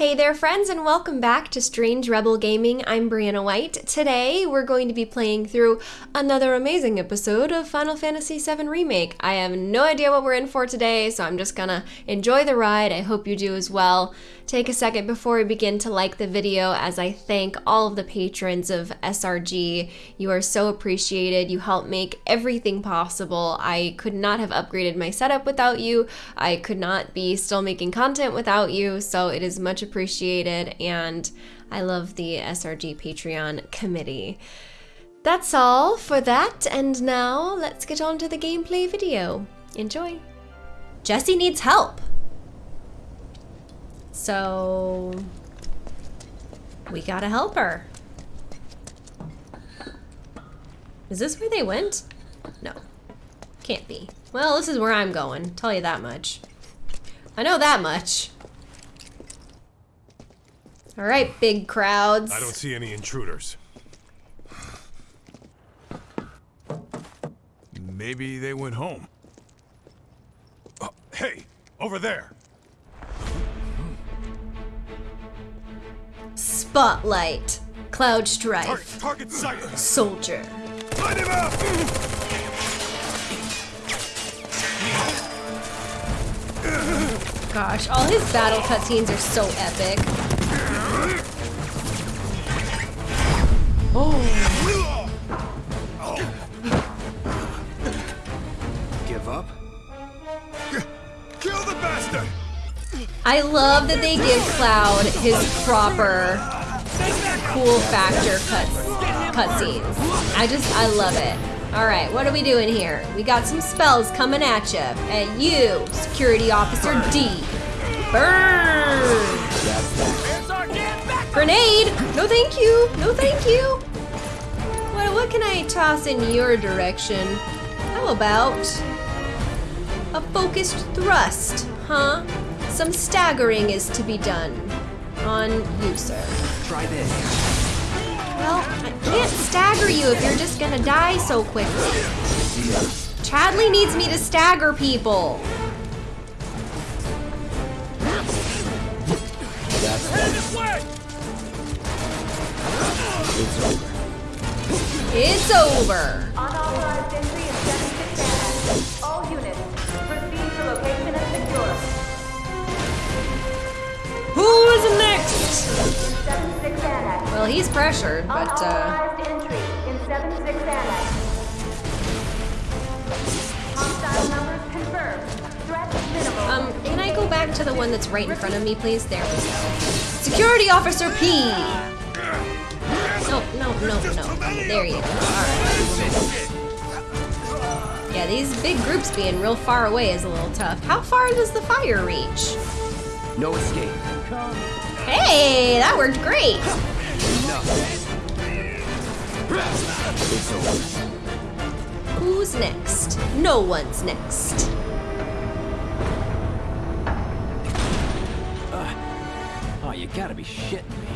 Hey there friends and welcome back to Strange Rebel Gaming. I'm Brianna White. Today we're going to be playing through another amazing episode of Final Fantasy VII Remake. I have no idea what we're in for today, so I'm just gonna enjoy the ride. I hope you do as well. Take a second before we begin to like the video as I thank all of the patrons of SRG. You are so appreciated. You help make everything possible. I could not have upgraded my setup without you. I could not be still making content without you, so it is much appreciated and I love the SRG Patreon committee. That's all for that, and now let's get on to the gameplay video. Enjoy! Jesse needs help! So we gotta help her. Is this where they went? No. Can't be. Well, this is where I'm going. Tell you that much. I know that much. All right, big crowds. I don't see any intruders. Maybe they went home. Oh, hey, over there. Spotlight. Cloud Strife. Target, target. Soldier. Light him up. Gosh, all his battle cutscenes are so epic. Oh. I love that they give Cloud his proper cool factor cuts cutscenes. I just I love it. All right, what are we doing here? We got some spells coming at you. At you, Security Officer D. Burn! Grenade! No thank you! No thank you! What, what can I toss in your direction? How about a focused thrust, huh? Some staggering is to be done on you, sir. Try this. Well, I can't stagger you if you're just gonna die so quickly. Chadley needs me to stagger people. This. It's over. It's over. Who's next? In 76 Annex. Well, he's pressured, but uh, Unauthorized entry in 76 Annex. Hostile numbers confirmed. Threat minimal. um, can I go back to the one that's right in front of me, please? There we go. Security Officer P. No, no, no, no. There you go. All right. Yeah, these big groups being real far away is a little tough. How far does the fire reach? No escape. Hey, that worked great. Who's next? No one's next. Uh, oh, you gotta be shitting me.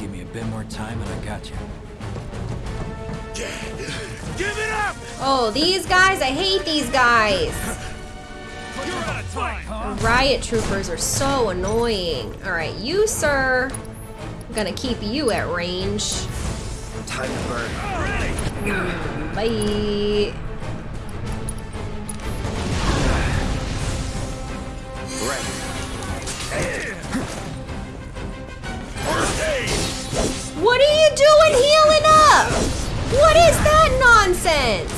Give me a bit more time and I got you. Give it up. Oh, these guys, I hate these guys. You're. Riot troopers are so annoying. All right, you, sir. I'm gonna keep you at range. Time to burn. Bye. What are you doing healing up? What is that nonsense?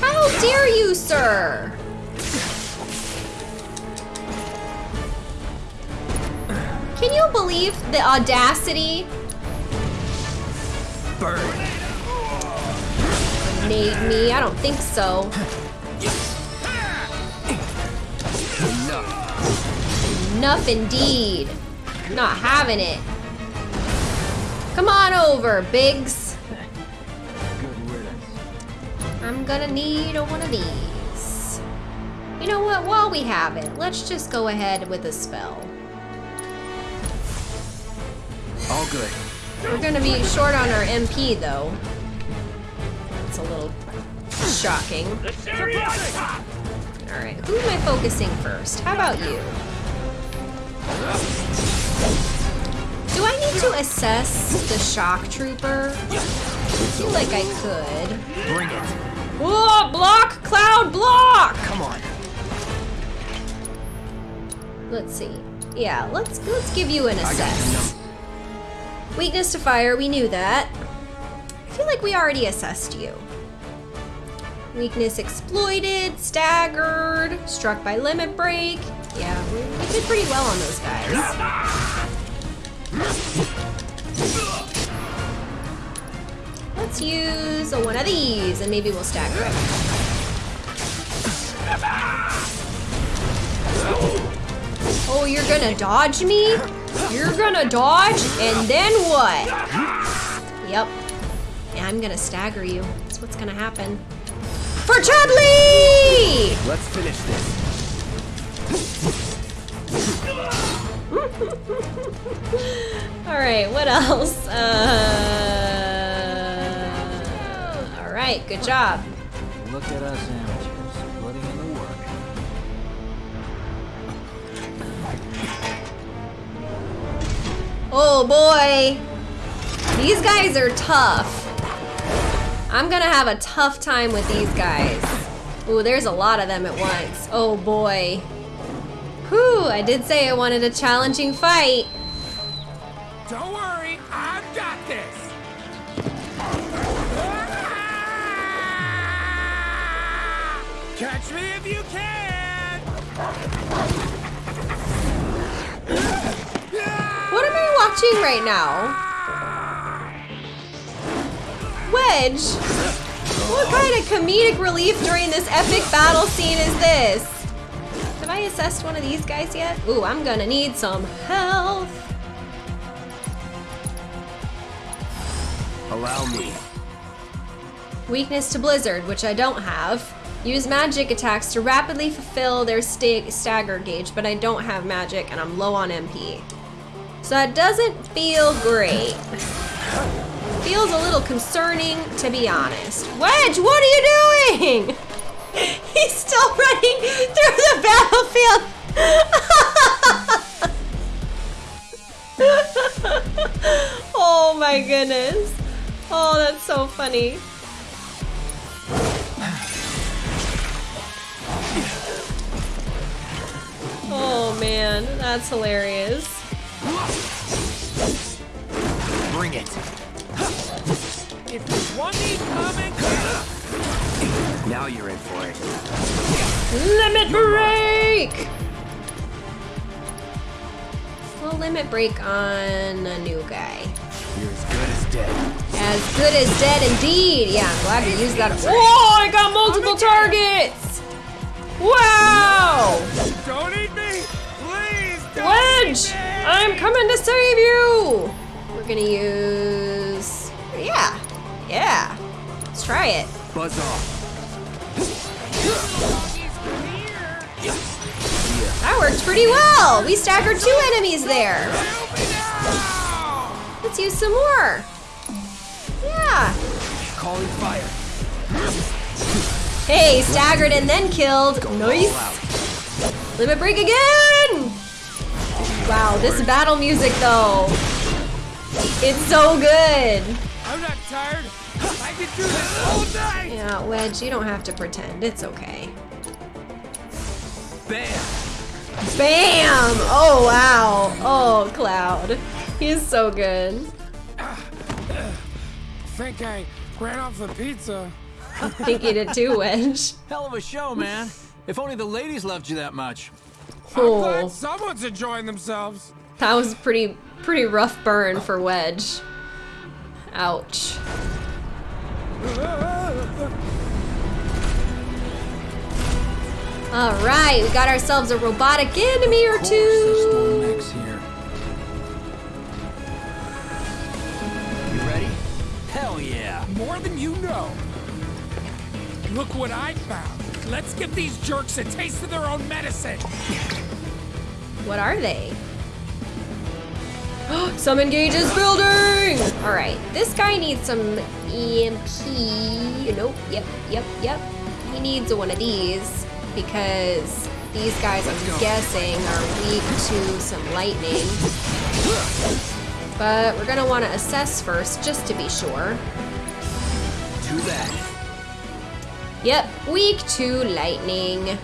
How dare you, sir? Can you believe the audacity? Burn. Made me? I don't think so. Enough. Enough indeed. Not having it. Come on over, Biggs. I'm gonna need a one of these. You know what? While we have it, let's just go ahead with a spell. All good. We're gonna be short on our MP though. It's a little shocking. Alright, who am I focusing first? How about you? Do I need to assess the shock trooper? I feel like I could. Bring it. Whoa, block, cloud, block! Come on. Let's see. Yeah, let's let's give you an assess. Weakness to fire, we knew that. I feel like we already assessed you. Weakness exploited, staggered, struck by limit break. Yeah, we, we did pretty well on those guys. Let's use one of these and maybe we'll stagger it. Oh, you're gonna dodge me? You're gonna dodge, and then what? Yep. I'm gonna stagger you. That's what's gonna happen. For Chadley! Let's finish this. Alright, what else? Uh, Alright, good job. Look at us amateurs, putting in the work. Oh boy. These guys are tough. I'm gonna have a tough time with these guys. Ooh, there's a lot of them at once. Oh boy. Whew, I did say I wanted a challenging fight. Don't worry, I've got this. Catch me if you can. What am I watching right now? Wedge? What kind of comedic relief during this epic battle scene is this? Have I assessed one of these guys yet? Ooh, I'm gonna need some health. Allow me. Weakness to Blizzard, which I don't have. Use magic attacks to rapidly fulfill their sta- stagger gauge, but I don't have magic and I'm low on MP. So that doesn't feel great. Feels a little concerning, to be honest. Wedge, what are you doing? He's still running through the battlefield. oh my goodness. Oh, that's so funny. Oh man, that's hilarious. Bring it. If Now you're in for it. Limit break! We'll limit break on a new guy. You're as good as dead. As good as dead indeed. Yeah, I'm glad we used that. Whoa, I got multiple targets! Wow! don't eat me. Please don't Wedge! eat me. I'm coming to save you! We're gonna use. Yeah, yeah. Let's try it. Buzz off. That worked pretty well. We staggered two enemies there. Let's use some more. Yeah. Calling fire. Hey, staggered and then killed. Nice. Limit break again. Wow, this battle music though. It's so good. I'm not tired. I can do this all day. Yeah, Wedge, you don't have to pretend. It's okay. Bam. Bam! Oh, wow. Oh, Cloud. He's so good. Think I ran off the pizza. I think you did too, Wedge. Hell of a show, man. If only the ladies loved you that much. I'm Oh, glad someone's enjoying themselves. that was pretty, pretty rough burn for Wedge. Ouch. All right, we got ourselves a robotic enemy or Of course, there's two. Storm Mix here. You ready? Hell yeah. More than you know. Look what I found. Let's give these jerks a taste of their own medicine. What are they? Some engages building! Alright, this guy needs some EMP Nope. Yep. Yep. Yep. He needs one of these because these guys, I'm guessing, are weak to some lightning. But we're gonna want to assess first, just to be sure. Do that. Yep, weak to lightning.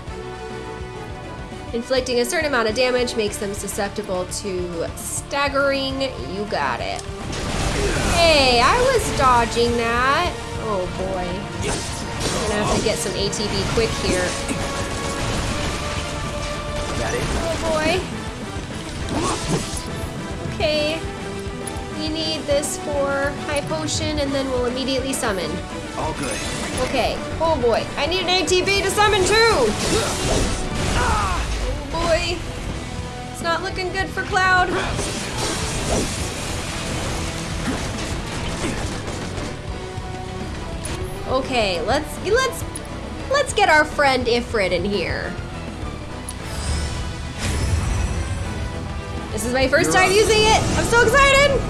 Inflicting a certain amount of damage makes them susceptible to staggering. You got it. Hey, I was dodging that. Oh boy. I'm Gonna have to get some ATB quick here. Got it? Oh boy. Okay. We need this for high potion and then we'll immediately summon. All good. Okay. Oh boy. I need an ATB to summon too! Oh boy. It's not looking good for Cloud. Okay, let's let's let's get our friend Ifrit in here. This is my 1st time using it. I'm so excited.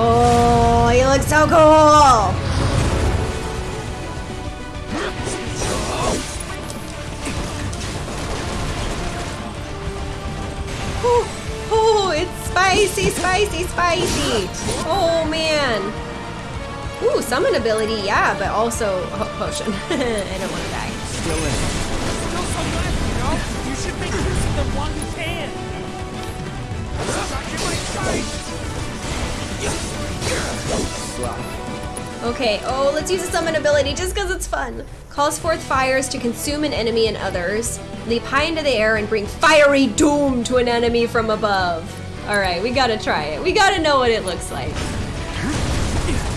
Oh, he looks so cool. Oh, oh, it's spicy, spicy, spicy. Oh man. Ooh, summon ability, yeah, but also oh, potion. I don't want to die. Still in. Still some left, you know? You should make use of them while you can. Shot you my sight. Slide. Okay, oh, let's use a summon ability just because it's fun. Calls forth fires to consume an enemy and others. Leap high into the air and bring fiery doom to an enemy from above. All right, we gotta try it. We gotta know what it looks like.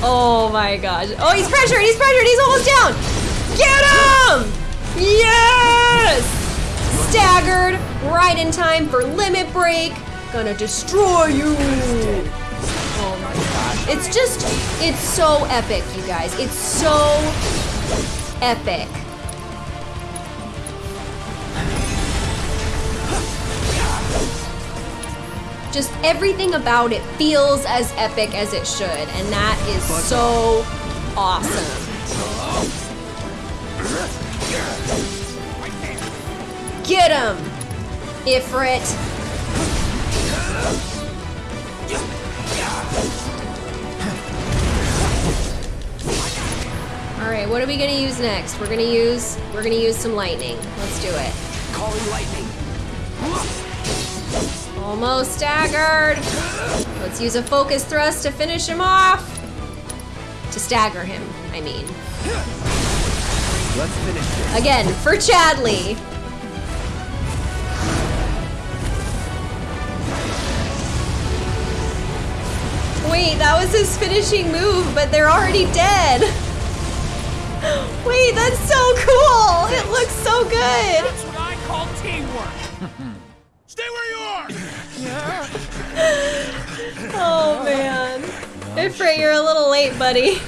Oh my gosh. Oh, he's pressured, he's pressured, he's almost down. Get him! Yes! Staggered, right in time for limit break. Gonna destroy you. It's just, it's so epic, you guys. It's so epic. Just everything about it feels as epic as it should, and that is so awesome. Get him, Ifrit. All right, what are we gonna use next? We're gonna use we're gonna use some lightning. Let's do it. Calling lightning. Almost staggered. Let's use a focus thrust to finish him off. To stagger him, I mean. Let's finish this. Again, for Chadley. Wait, that was his finishing move, but they're already dead. Wait, that's so cool. It looks so good. That's what I call teamwork. Stay where you are. Yeah. Oh man. Ifrit, you're a little late, buddy.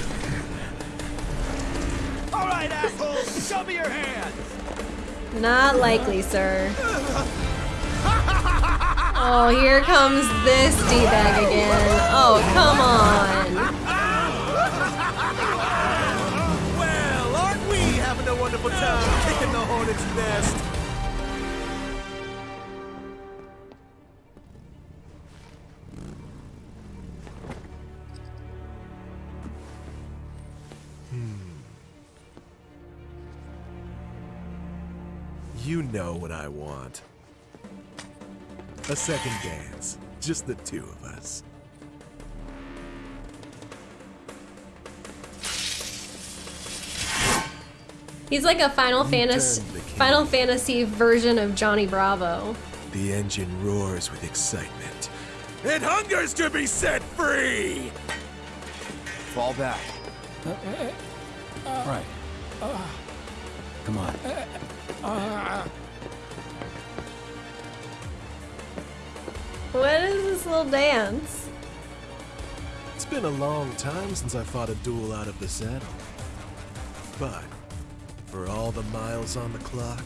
All right, assholes, show me your hands. Not likely, sir. Oh, here comes this D-bag again. Oh, come on. Wonderful time kicking the hornet's nest? Hmm. You know what I want. A second dance. Just the two of us. He's like a Final Fantasy turned the key. Final Fantasy version of Johnny Bravo. The engine roars with excitement. It hungers to be set free! Fall back. Uh, uh, uh, right. Come on. What is this little dance? It's been a long time since I fought a duel out of the saddle. But, for all the miles on the clock,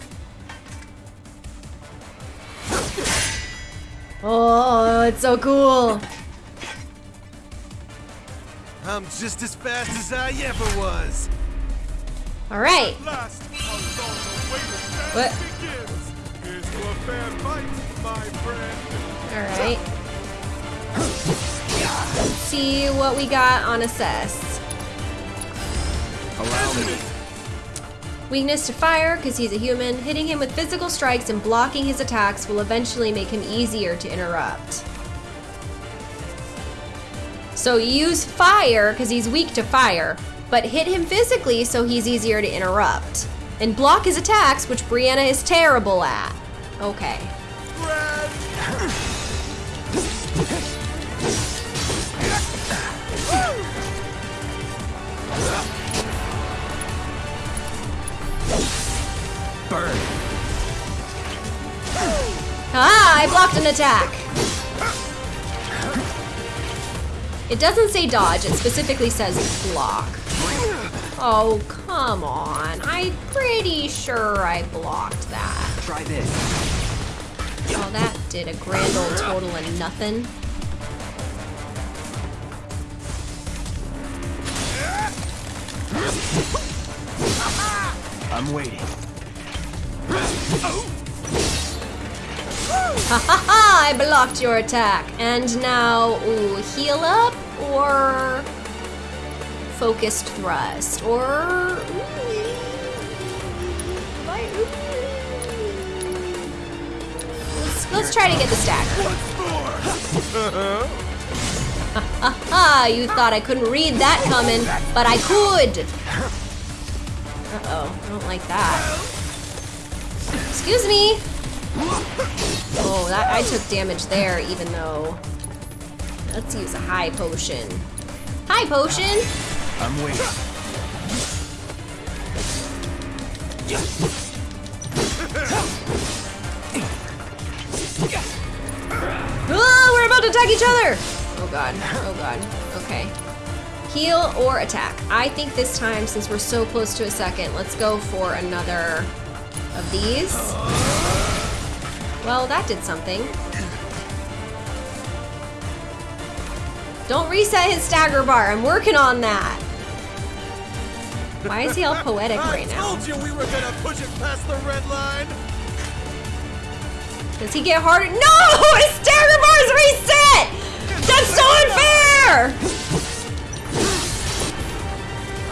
Oh, it's so cool. I'm just as fast as I ever was. All right. Last, how long the wait of What? death begins. Here's to a fair fight, my friend. All right. Let's see what we got on assess. Allow me. Weakness to fire, because he's a human. Hitting him with physical strikes and blocking his attacks will eventually make him easier to interrupt. So use fire, because he's weak to fire, but hit him physically so he's easier to interrupt. And block his attacks, which Brianna is terrible at. Okay. Burn. Ah, I blocked an attack. It doesn't say dodge, it specifically says block. Oh, come on. I'm pretty sure I blocked that. Try this. Oh, that did a grand old total of nothing. I'm waiting. Ha ha ha! I blocked your attack. And now, ooh, heal up or focused thrust or. Let's, let's try to get the stagger. Ah, you thought I couldn't read that coming, but I could. Uh-oh, I don't like that. Excuse me. Oh, that I took damage there, even though. Let's use a high potion. High potion. I'm waiting. Oh, we're about to attack each other. Oh god. Oh god. Okay. Heal or attack. I think this time, since we're so close to a second, let's go for another of these. Well, that did something. Don't reset his stagger bar. I'm working on that. Why is he all poetic I right now? told you we were gonna push it past the red line. Does he get harder? No! His stagger bar's reset! That's so unfair!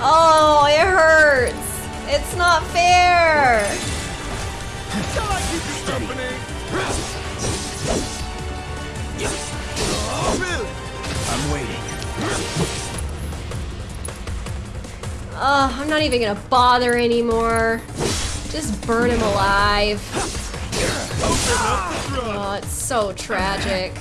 Oh, it hurts. It's not fair. I'm waiting. Oh, I'm not even gonna bother anymore. Just burn him alive. Oh, it's so tragic.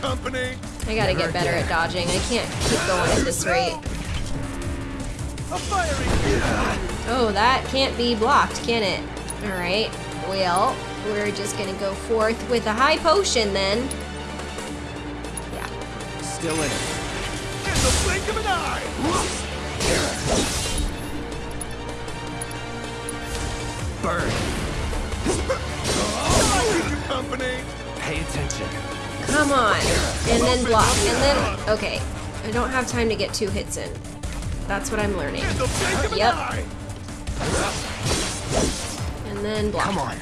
Company? I gotta get better at dodging. I can't keep going at this rate. Oh, that can't be blocked, can it? Alright, well, we're just gonna go forth with a high potion then. Yeah. Still in it. in the blink of an eye. Burn. Shall I keep you company? Pay attention. Come on. And then block. And then, okay. I don't have time to get two hits in. That's what I'm learning. In the blink of an Yep. And then block. Come on.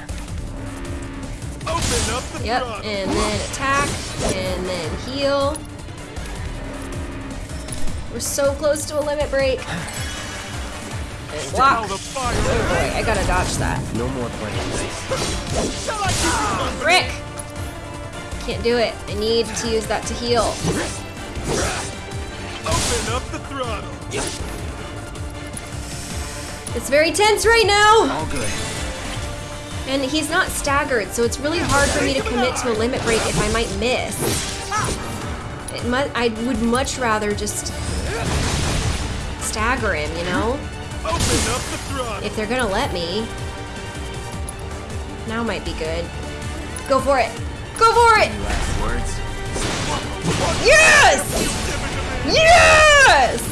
Open up the Yep. And then attack. And then heal. We're so close to a limit break. And block. The fire. Oh boy, I gotta dodge that. No more playing nice. Can't do it. I need to use that to heal. Open up the throttle. It's very tense right now! All good. And he's not staggered, so it's really hard for me to commit to a limit break if I might miss. It mu- I would much rather just stagger him, you know? Open up the throttle. If they're gonna let me. Now might be good. Go for it! Go for it! Yes! Yes!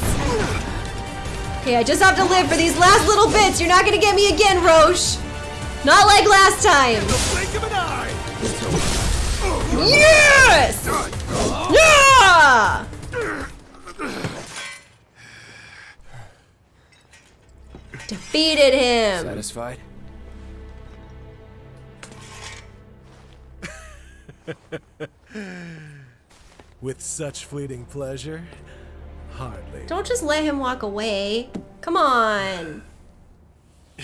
Okay, I just have to live for these last little bits. You're not gonna get me again, Roche. Not like last time. Yes! Yeah! Defeated him. Satisfied? With such fleeting pleasure? Hardly. Don't just let him walk away. Come on.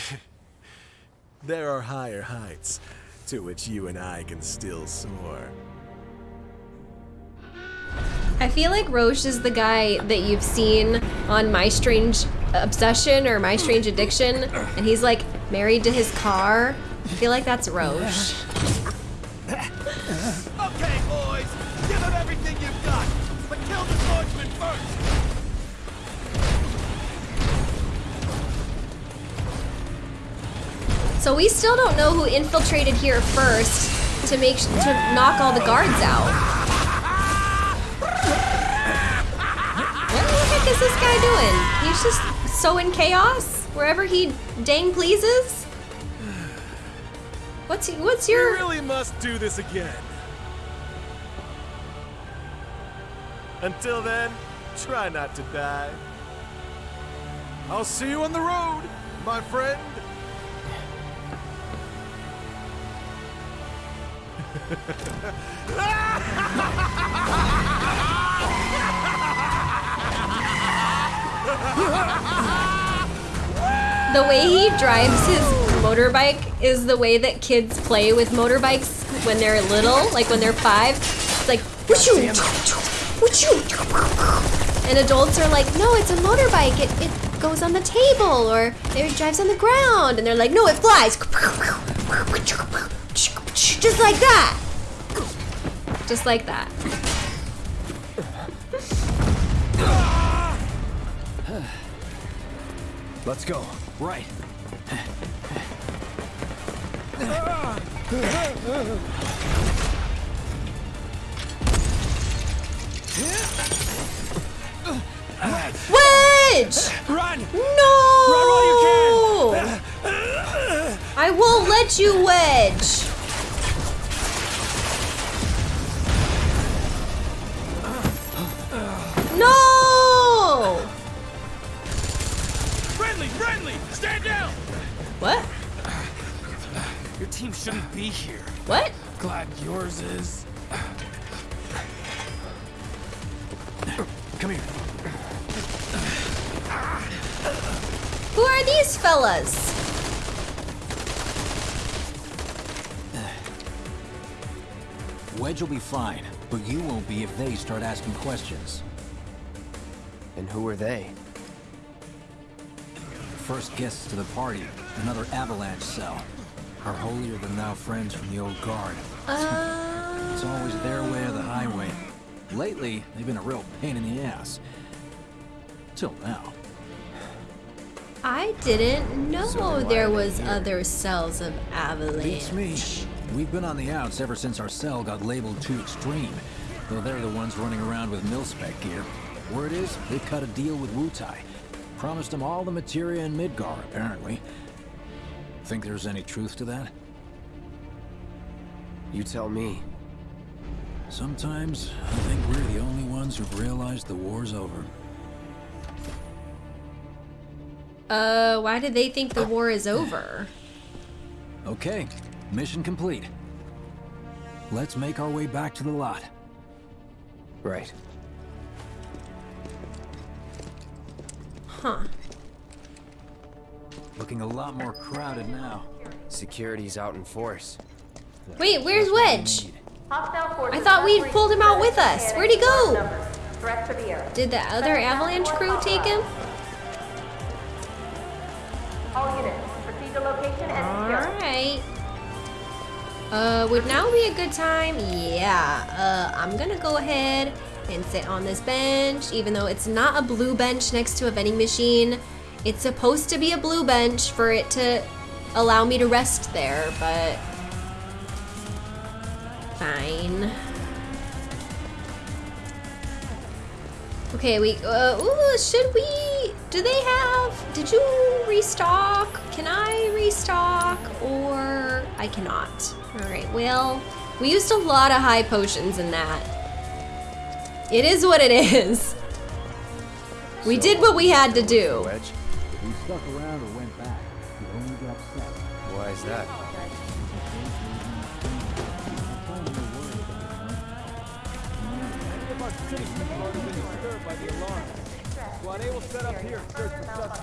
There are higher heights to which you and I can still soar. I feel like Roche is the guy that you've seen on My Strange Obsession or My Strange Addiction, and he's like married to his car. I feel like that's Roche. Okay, boys, give him everything you've got, but kill the swordsman first. So we still don't know who infiltrated here first to make to knock all the guards out. What the heck is this guy doing? He's just sowing chaos wherever he dang pleases. What's what's We your really must do this again. Until then, try not to die. I'll see you on the road, my friend. the way he drives his motorbike is the way that kids play with motorbikes when they're little, like when they're five. It's like whooshoo, whooshoo. And adults are like, no, it's a motorbike. It, it goes on the table or it drives on the ground. And they're like, no, it flies. Just like that. Just like that. Let's go. Right. Wedge! Run! No! Run while you I won't let you wedge. Stand down! What? Your team shouldn't be here. What? Glad yours is. Come here. Who are these fellas? Wedge will be fine, but you won't be if they start asking questions. And who are they? First guests to the party, another avalanche cell. Our holier-than-thou friends from the old guard. Uh, It's always their way or the highway. Lately, they've been a real pain in the ass. Till now. I didn't know So there was other cells of avalanche. Beats me. We've been on the outs ever since our cell got labeled too extreme. Though they're the ones running around with mil-spec gear. Word is, they cut a deal with Wutai. Promised him all the materia in Midgar, apparently. Think there's any truth to that? You tell me. Sometimes, I think we're the only ones who've realized the war's over. Uh, why did they think the war is over? Okay, mission complete. Let's make our way back to the lot. Right. Huh. Looking a lot more crowded now. Security's out in force. Wait, where's Wedge? I thought we'd pulled him out with us. Where'd he go? numbers. Threat severe. Did the other avalanche crew take him? All units, proceed to location and. Alright. Uh, would now be a good time? Yeah. Uh, I'm gonna go ahead and sit on this bench, even though it's not a blue bench next to a vending machine. It's supposed to be a blue bench for it to allow me to rest there, but fine. Okay, we, uh, ooh, should we, do they have, did you restock? Can I restock or I cannot? All right, well, We used a lot of high potions in that. It is what it is. We So, did what we had to do. Wedge? We stuck around or went back. You only got upset. Why is that?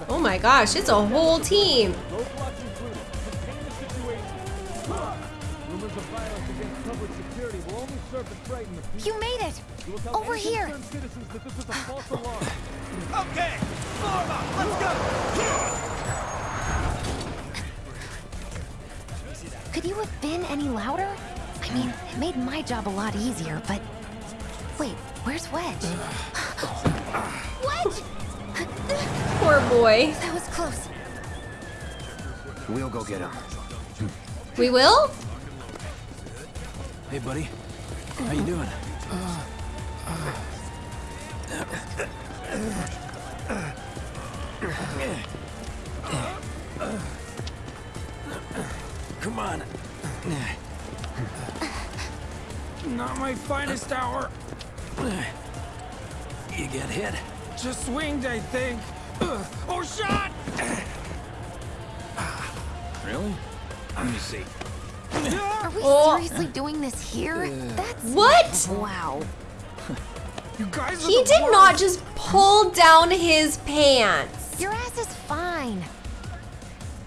Oh my gosh, it's a whole team. You made it! Over here! Okay, Norma, let's go! Could you have been any louder? I mean, it made my job a lot easier, but... Wait, where's Wedge? Wedge! Poor boy. That was close. We'll go get him. We will? Hey, buddy. How you doing? Come on. Not my finest hour. You get hit? Just swinged, I think. Ugh. Oh, shot! Really? Let me see. Are we Oh. seriously doing this here? That's... What? Wow. You guys He did worst. not just pull down his pants. Your ass is fine.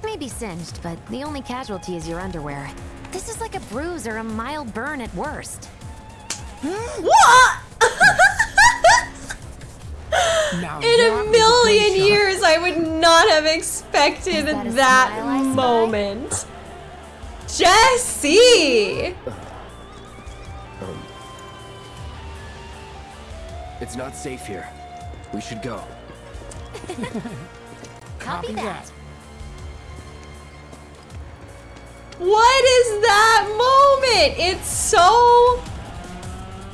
Maybe singed, but the only casualty is your underwear. This is like a bruise or a mild burn at worst. What? Now In a million great years, I would not have expected that that smile I spy? moment. Jesse! It's not safe here. We should go. Copy that. What is that moment? It's so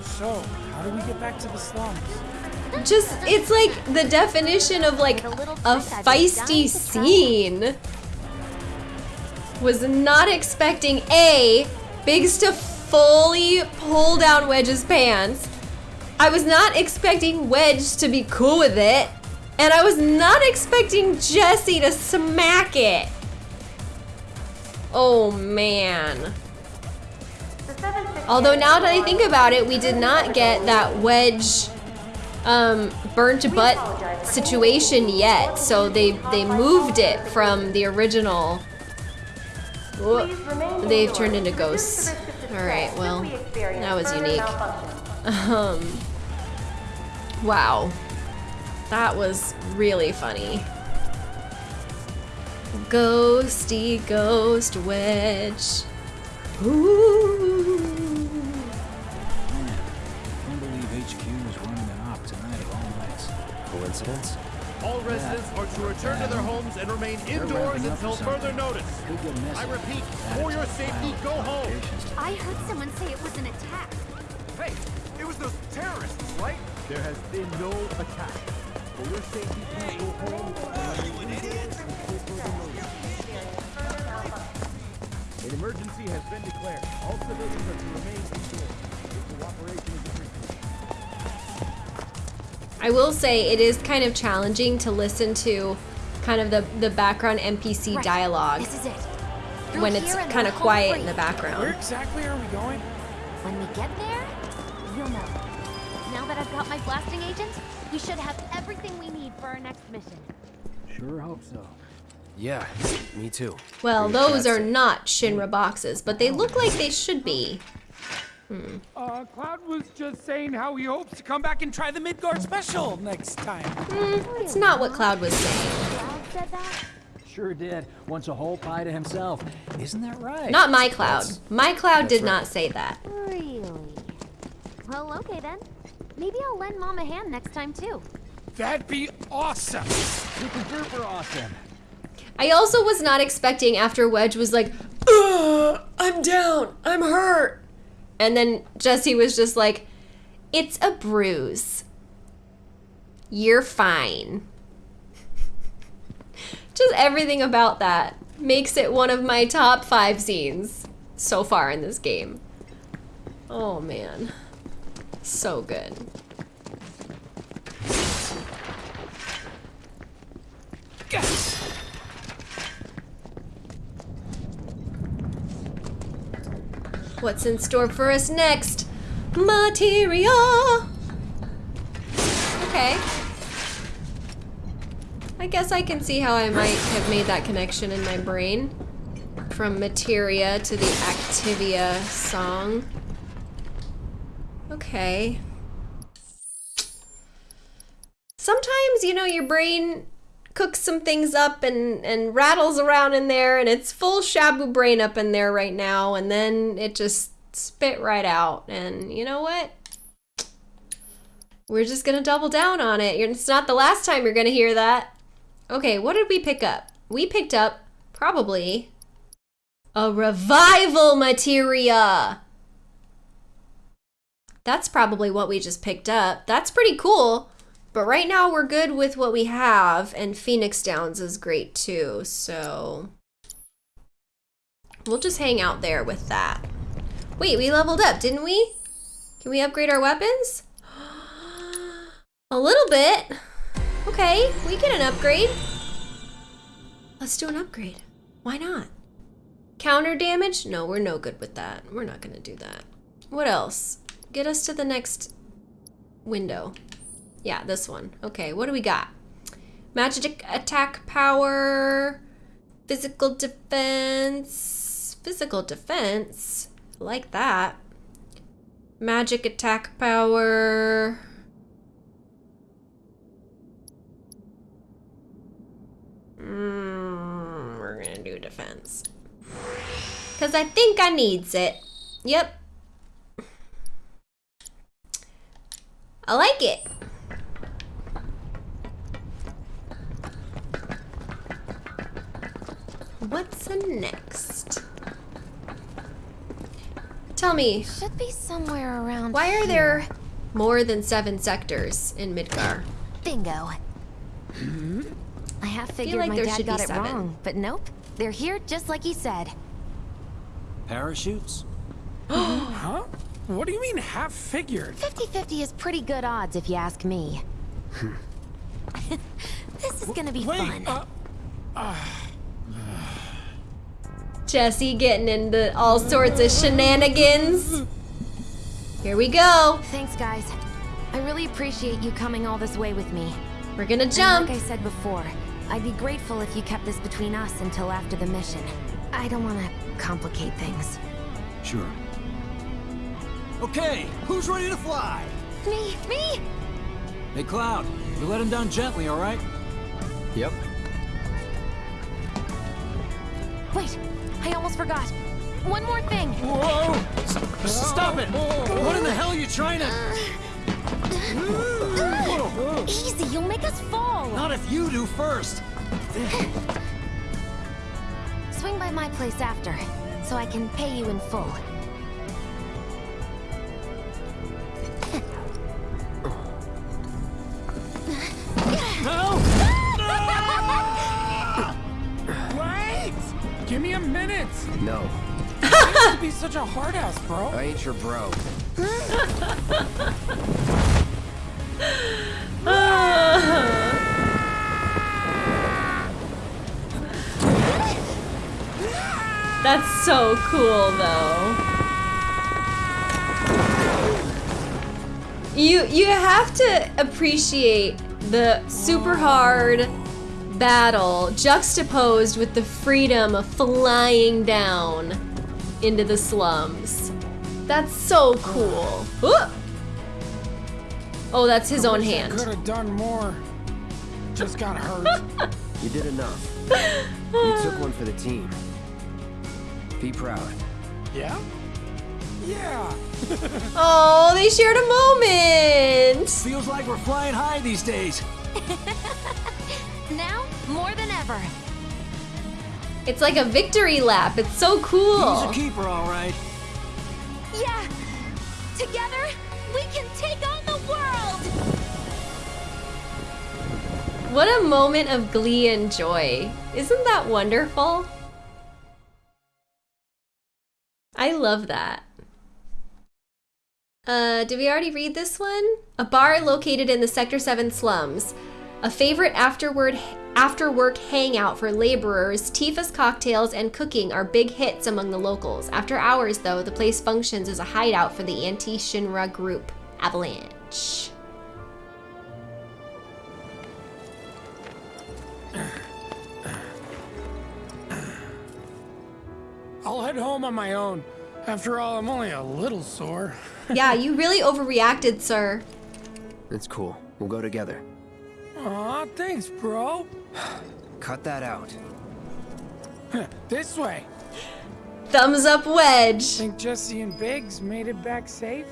So, how do we get back to the slums? just, it's like the definition of like a a trick I'd be dying feisty scene. Was not expecting A, Biggs to fully pull down Wedge's pants. I was not expecting Wedge to be cool with it. And I was not expecting Jesse to smack it. Oh man. Although now that I think about it, we did not get that Wedge um, burnt butt situation yet. So they they moved it from the original. They've turned into ghosts. All right, well, that was unique. Um, wow, that was really funny. Ghosty ghost wedge. Ooh. Can't believe HQ is running an op tonight of all nights. Coincidence? All residents are to return to their homes and remain indoors ramping up for until further notice. Could get messy. I repeat, Added for your safety, go home. I heard someone say it was an attack. Hey, it was those terrorists, right? There has been no attack. For your safety, please go home. An emergency has been declared. All civilians are to remain indoors. Cooperation is appreciated. I will say it is kind of challenging to listen to kind of the, the background NPC Right, dialogue This is it. Through when it's kind of quiet home in the free. Where background. exactly are we going? When we get there, you'll know. Now that I've got my blasting agent, we should have everything we need for our next mission. Sure hope so. Yeah, me too. Well, Pretty those are not Shinra boxes, but they look like they should be. Uh, Cloud was just saying how he hopes to come back and try the Midgar special next time. It's not what Cloud was saying. Cloud said that? Sure did. Wants a whole pie to himself. Isn't that right? Not my Cloud. My Cloud did right. not say that. Really? Well, okay then. Maybe I'll lend Mom a hand next time too. That'd be awesome. Super duper awesome. I also was not expecting after Wedge was like, Ugh, I'm down, I'm hurt. And then Jesse was just like, it's a bruise. You're fine. just everything about that makes it one of my top five scenes so far in this game. Oh man. So good. What's in store for us next? Materia! Okay. I guess I can see how I might have made that connection in my brain. From Materia to the Activia song. Okay. Sometimes, you know, your brain cooks some things up and, and rattles around in there and it's full shabu brain up in there right now and then it just spit right out and you know what? We're just gonna double down on it. It's not the last time you're gonna hear that. Okay what did we pick up? We picked up probably a revival materia that's probably what we just picked up that's pretty cool but right now we're good with what we have, and Phoenix Downs is great too, so... We'll just hang out there with that. Wait, we leveled up, didn't we? Can we upgrade our weapons? A little bit. Okay, we get an upgrade. Let's do an upgrade. Why not? Counter damage? No, we're no good with that. We're not gonna do that. What else? Get us to the next window. Yeah, this one. Okay, what do we got? Magic attack power, physical defense, physical defense, like that. Magic attack power. Mm, we're gonna do defense. Cause I think I needs it. Yep. I like it. What's next? Tell me. Should be somewhere around Why are here. there more than seven sectors in Midgar? Bingo. I have figured like my there dad should be got it seven. wrong, but nope. They're here just like he said. Parachutes? Huh? What do you mean half figured? 50-50 is pretty good odds if you ask me. this is gonna be Wait, fun. uh, Jessie getting into all sorts of shenanigans. Here we go. Thanks, guys. I really appreciate you coming all this way with me. We're gonna And jump. like I said before, I'd be grateful if you kept this between us until after the mission. I don't want to complicate things. Sure. Okay, who's ready to fly? Me, me! Hey, Cloud, you let him down gently, all right? Yep. Wait, I almost forgot. One more thing. Whoa! Stop it! What in the hell are you trying to... Uh, uh, easy, you'll make us fall. Not if you do first! Swing by my place after, so I can pay you in full. No, to be such a hard ass, bro. I ain't your bro. That's so cool, though. You you have to appreciate the super hard battle juxtaposed with the freedom of flying down into the slums. That's so cool. Ooh. Oh, that's his own Could hand. have done more. Just got hurt. You did enough. You took one for the team. Be proud. yeah? Yeah. Oh, they shared a moment. Feels like we're flying high these days. Now, more than ever. It's like a victory lap. It's so cool. He's a keeper, all right. Yeah! Together, we can take on the world! What a moment of glee and joy. Isn't that wonderful? I love that. Uh, did we already read this one? A bar located in the Sector 7 slums. A favorite afterward after work hangout for laborers, Tifa's cocktails and cooking are big hits among the locals. After hours, though, the place functions as a hideout for the anti Shinra group, Avalanche. I'll head home on my own. After all, I'm only a little sore. yeah, you really overreacted, sir. It's cool. We'll go together. Aw, thanks, bro. Cut that out. this way. Thumbs up wedge. Think Jessie and Biggs made it back safe?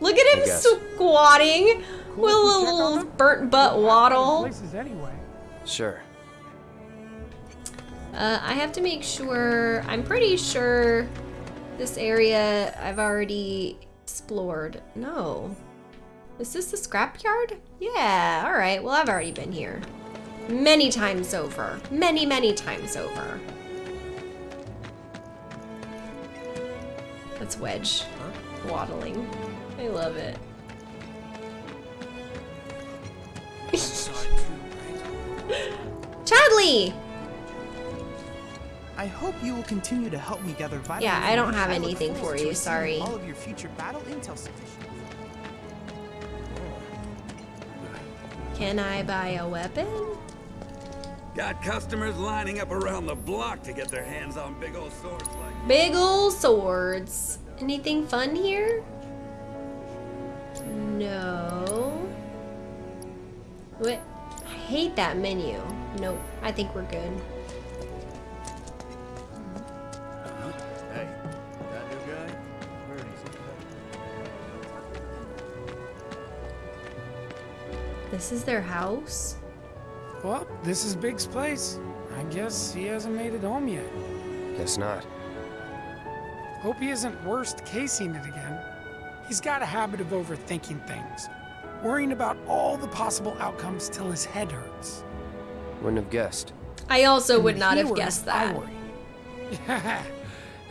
Look at him squatting Cool with a if we check on little burnt butt We'll have waddle. Places anyway. Sure. Uh, I have to make sure. I'm pretty sure this area I've already explored. No. Is this the scrapyard? Yeah, alright. Well, I've already been here. Many times over. Many, many times over. That's Wedge. Waddling. I love it. Chadley! I hope you will continue to help me gather vital Yeah, I don't have anything for you, sorry. All of your future battle intel. Can I buy a weapon? Got customers lining up around the block to get their hands on big old swords like Big ol' swords. Anything fun here? No. What? I hate that menu. Nope. I think we're good. Uh-huh. Hey, that new guy? Heard he's This is their house? Well, this is Biggs' place. I guess he hasn't made it home yet. Guess not. Hope he isn't worst casing it again. He's got a habit of overthinking things, worrying about all the possible outcomes till his head hurts. Wouldn't have guessed. I also And would not have worries, guessed I that. worry.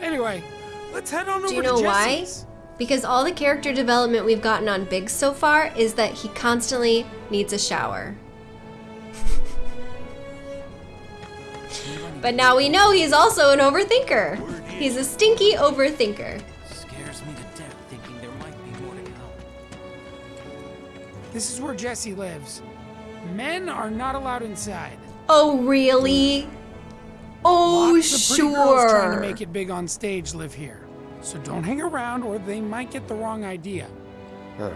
anyway, let's head on Do over you know to why? Jessie's. Because all the character development we've gotten on Biggs so far is that he constantly needs a shower. But now we know he's also an overthinker. He's a stinky overthinker. Scares me to death thinking there might be more to come. This is where Jessie lives. Men are not allowed inside. Oh, really? Oh, Lots of pretty girls trying to make it big on stage live here. So don't hang around or they might get the wrong idea. Huh.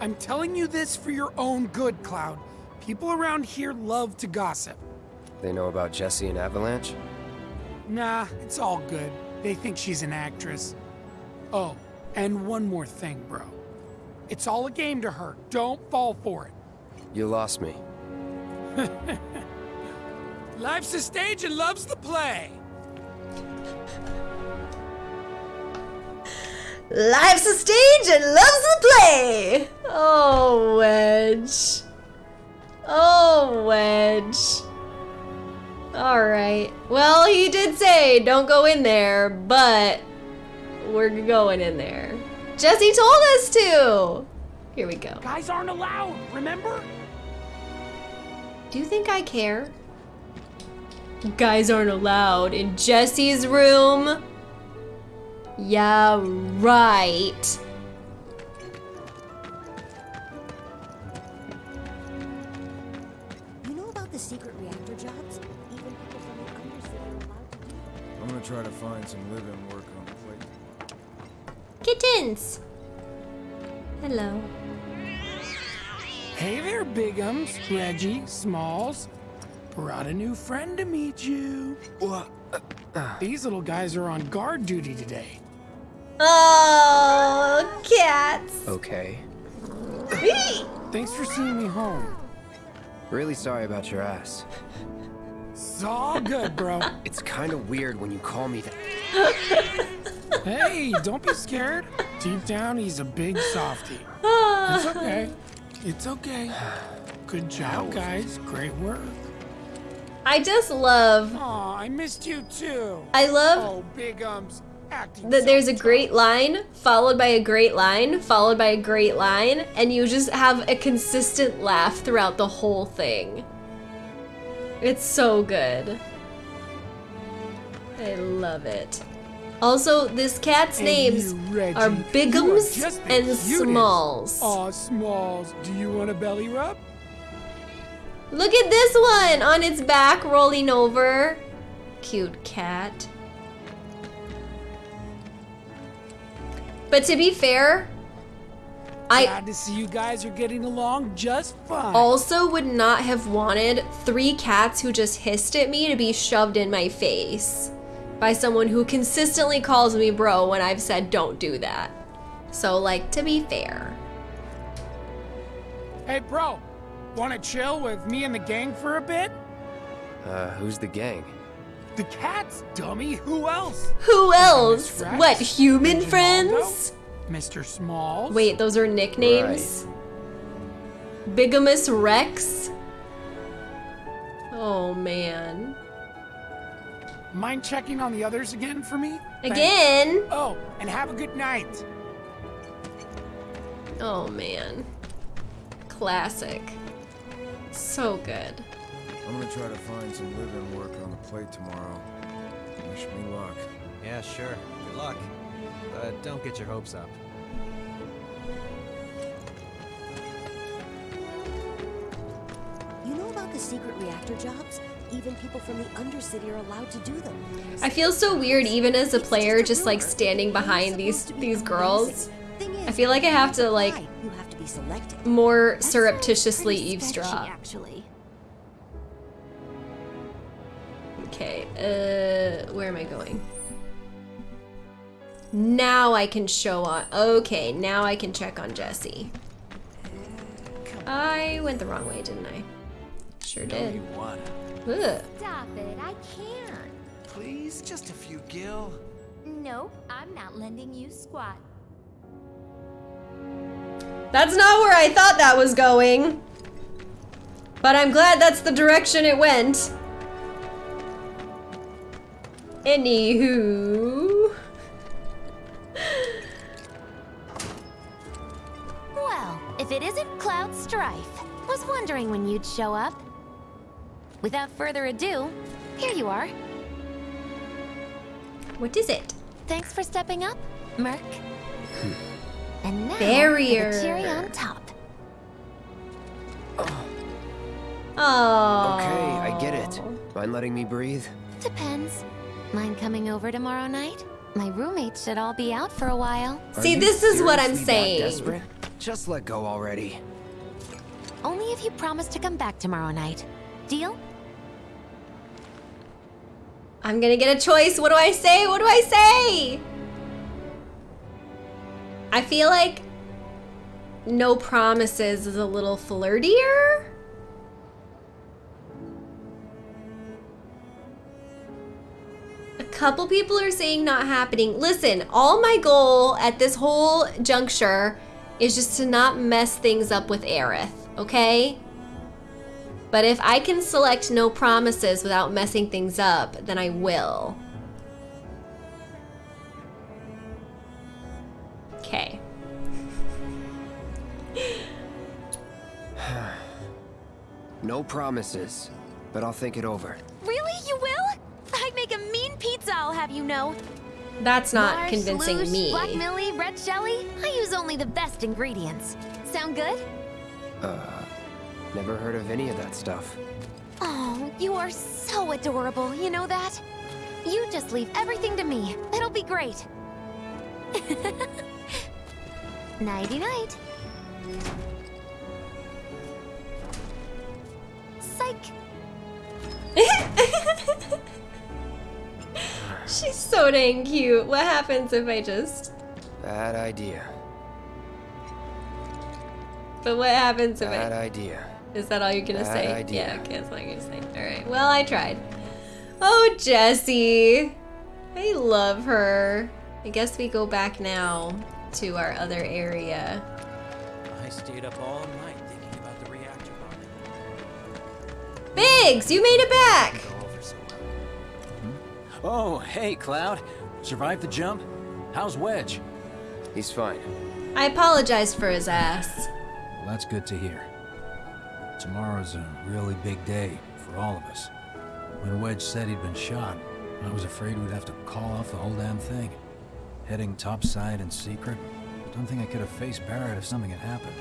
I'm telling you this for your own good, Cloud. People around here love to gossip. They know about Jessie and Avalanche? Nah, it's all good. They think she's an actress. Oh, and one more thing, bro. It's all a game to her. Don't fall for it. You lost me. Life's a stage and love's the play. Life's a stage and love's the play. Oh, Wedge. Oh, Wedge. All right. Well, he did say don't go in there, but we're going in there. Jessie told us to. Here we go. Guys aren't allowed, remember? Do you think I care? Guys aren't allowed in Jessie's room. Yeah, right. Try to find some live-in work on the plate. Kittens. Hello. Hey there, Bigums, Reggie, Smalls. Brought a new friend to meet you. These little guys are on guard duty today. Oh, cats. Okay. Thanks for seeing me home. Really sorry about your ass. It's all good, bro. It's kind of weird when you call me that. hey, don't be scared. Deep down, he's a big softie. It's ah. okay. It's okay. Good job, guys. Great work. I just love. Aw, I missed you too. I love. Oh, Bigums. Acting that there's a great line followed by a great line followed by a great line and you just have a consistent laugh throughout the whole thing it's so good. I love it. Also this cat's And names you, Reggie, are bigums and cutest. smalls. Aw, Smalls, do you want a belly rub? look at this one on its back rolling over. Cute cat. But to be fair I Glad to see you guys are getting along just fine. also would not have wanted three cats who just hissed at me to be shoved in my face by someone who consistently calls me bro when I've said don't do that. So, like, to be fair. Hey, bro, want to chill with me and the gang for a bit? Uh, who's the gang? The cats, dummy. Who else? Who else? What, human Reginaldo, friends? Mr. Smalls. Wait, those are nicknames? Bigamous Rex? Oh man. Mind checking on the others again for me? Thanks. Again? Oh, and have a good night. Oh man. Classic. So good. I'm gonna try to find some live-in work on the plate tomorrow. Wish me luck. Yeah, sure. Good luck. But don't get your hopes up. You know about the secret reactor jobs? Even people from the Undercity are allowed to do them. I feel so weird even as a player just like standing behind these these girls. I feel like I have to like You have to be selected. more surreptitiously eavesdrop. actually. Okay, uh, where am I going? Now I can show on. Okay, now I can check on Jesse. I went the wrong way, didn't I? Sure did. you wanna. Ugh. Stop it, I can't. Please, just a few gil. Nope, I'm not lending you squat. That's not where I thought that was going. But I'm glad that's the direction it went. Anywho. Well, if it isn't Cloud Strife, was wondering when you'd show up. Without further ado, here you are. What is it? Thanks for stepping up, Merc. Hmm. and now, Barrier. the cherry on top. Oh. Okay, I get it. Mind letting me breathe? Depends. Mind coming over tomorrow night? My roommates should all be out for a while. Are See, this is what I'm saying. desperate? Just let go already. Only if you promise to come back tomorrow night. Deal? I'm gonna get a choice. What do I say? What do I say? I feel like no promises is a little flirtier. Couple people are saying not happening. Listen, all my goal at this whole juncture is just to not mess things up with Aerith, okay? But if I can select no promises without messing things up, then I will. Okay. No promises, but I'll think it over. Really? You will? I'd make a mean pizza, I'll have you know. That's not Marsh, convincing Luge, me. Black Millie, red jelly. I use only the best ingredients. Sound good? Uh, never heard of any of that stuff. Oh, you are so adorable, you know that? You just leave everything to me. It'll be great. Nighty night. Psych. She's so dang cute. What happens if I just. Bad idea. But what happens if Bad I. idea. Is that all you're gonna Bad say? idea. Yeah, okay, that's all you're gonna say. Alright, well, I tried. Oh, Jessie. I love her. I guess we go back now to our other area. I stayed up all night thinking about the reactor bomb. Biggs, you made it back! Oh, hey, Cloud. Survived the jump? How's Wedge? He's fine. I apologized for his ass. Well, that's good to hear. Tomorrow's a really big day for all of us. When Wedge said he'd been shot, I was afraid we'd have to call off the whole damn thing. Heading topside in secret, don't think I could have faced Barret if something had happened.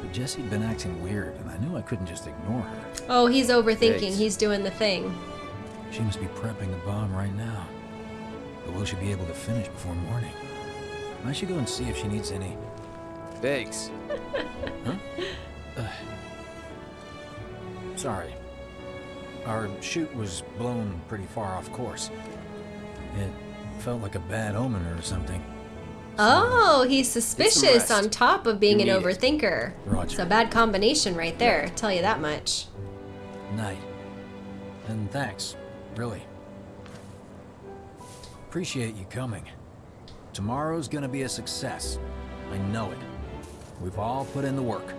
But Jessie'd been acting weird, and I knew I couldn't just ignore her. Oh, he's overthinking. Thanks. He's doing the thing. She must be prepping the bomb right now. But will she be able to finish before morning? I should go and see if she needs any... Thanks. Huh? Uh, sorry. Our chute was blown pretty far off course. It felt like a bad omen or something. Oh, he's suspicious on top of being an need it. overthinker. Roger. It's a bad combination right there, tell you that much. Night. And thanks, really. Appreciate you coming. Tomorrow's gonna be a success. I know it. We've all put in the work.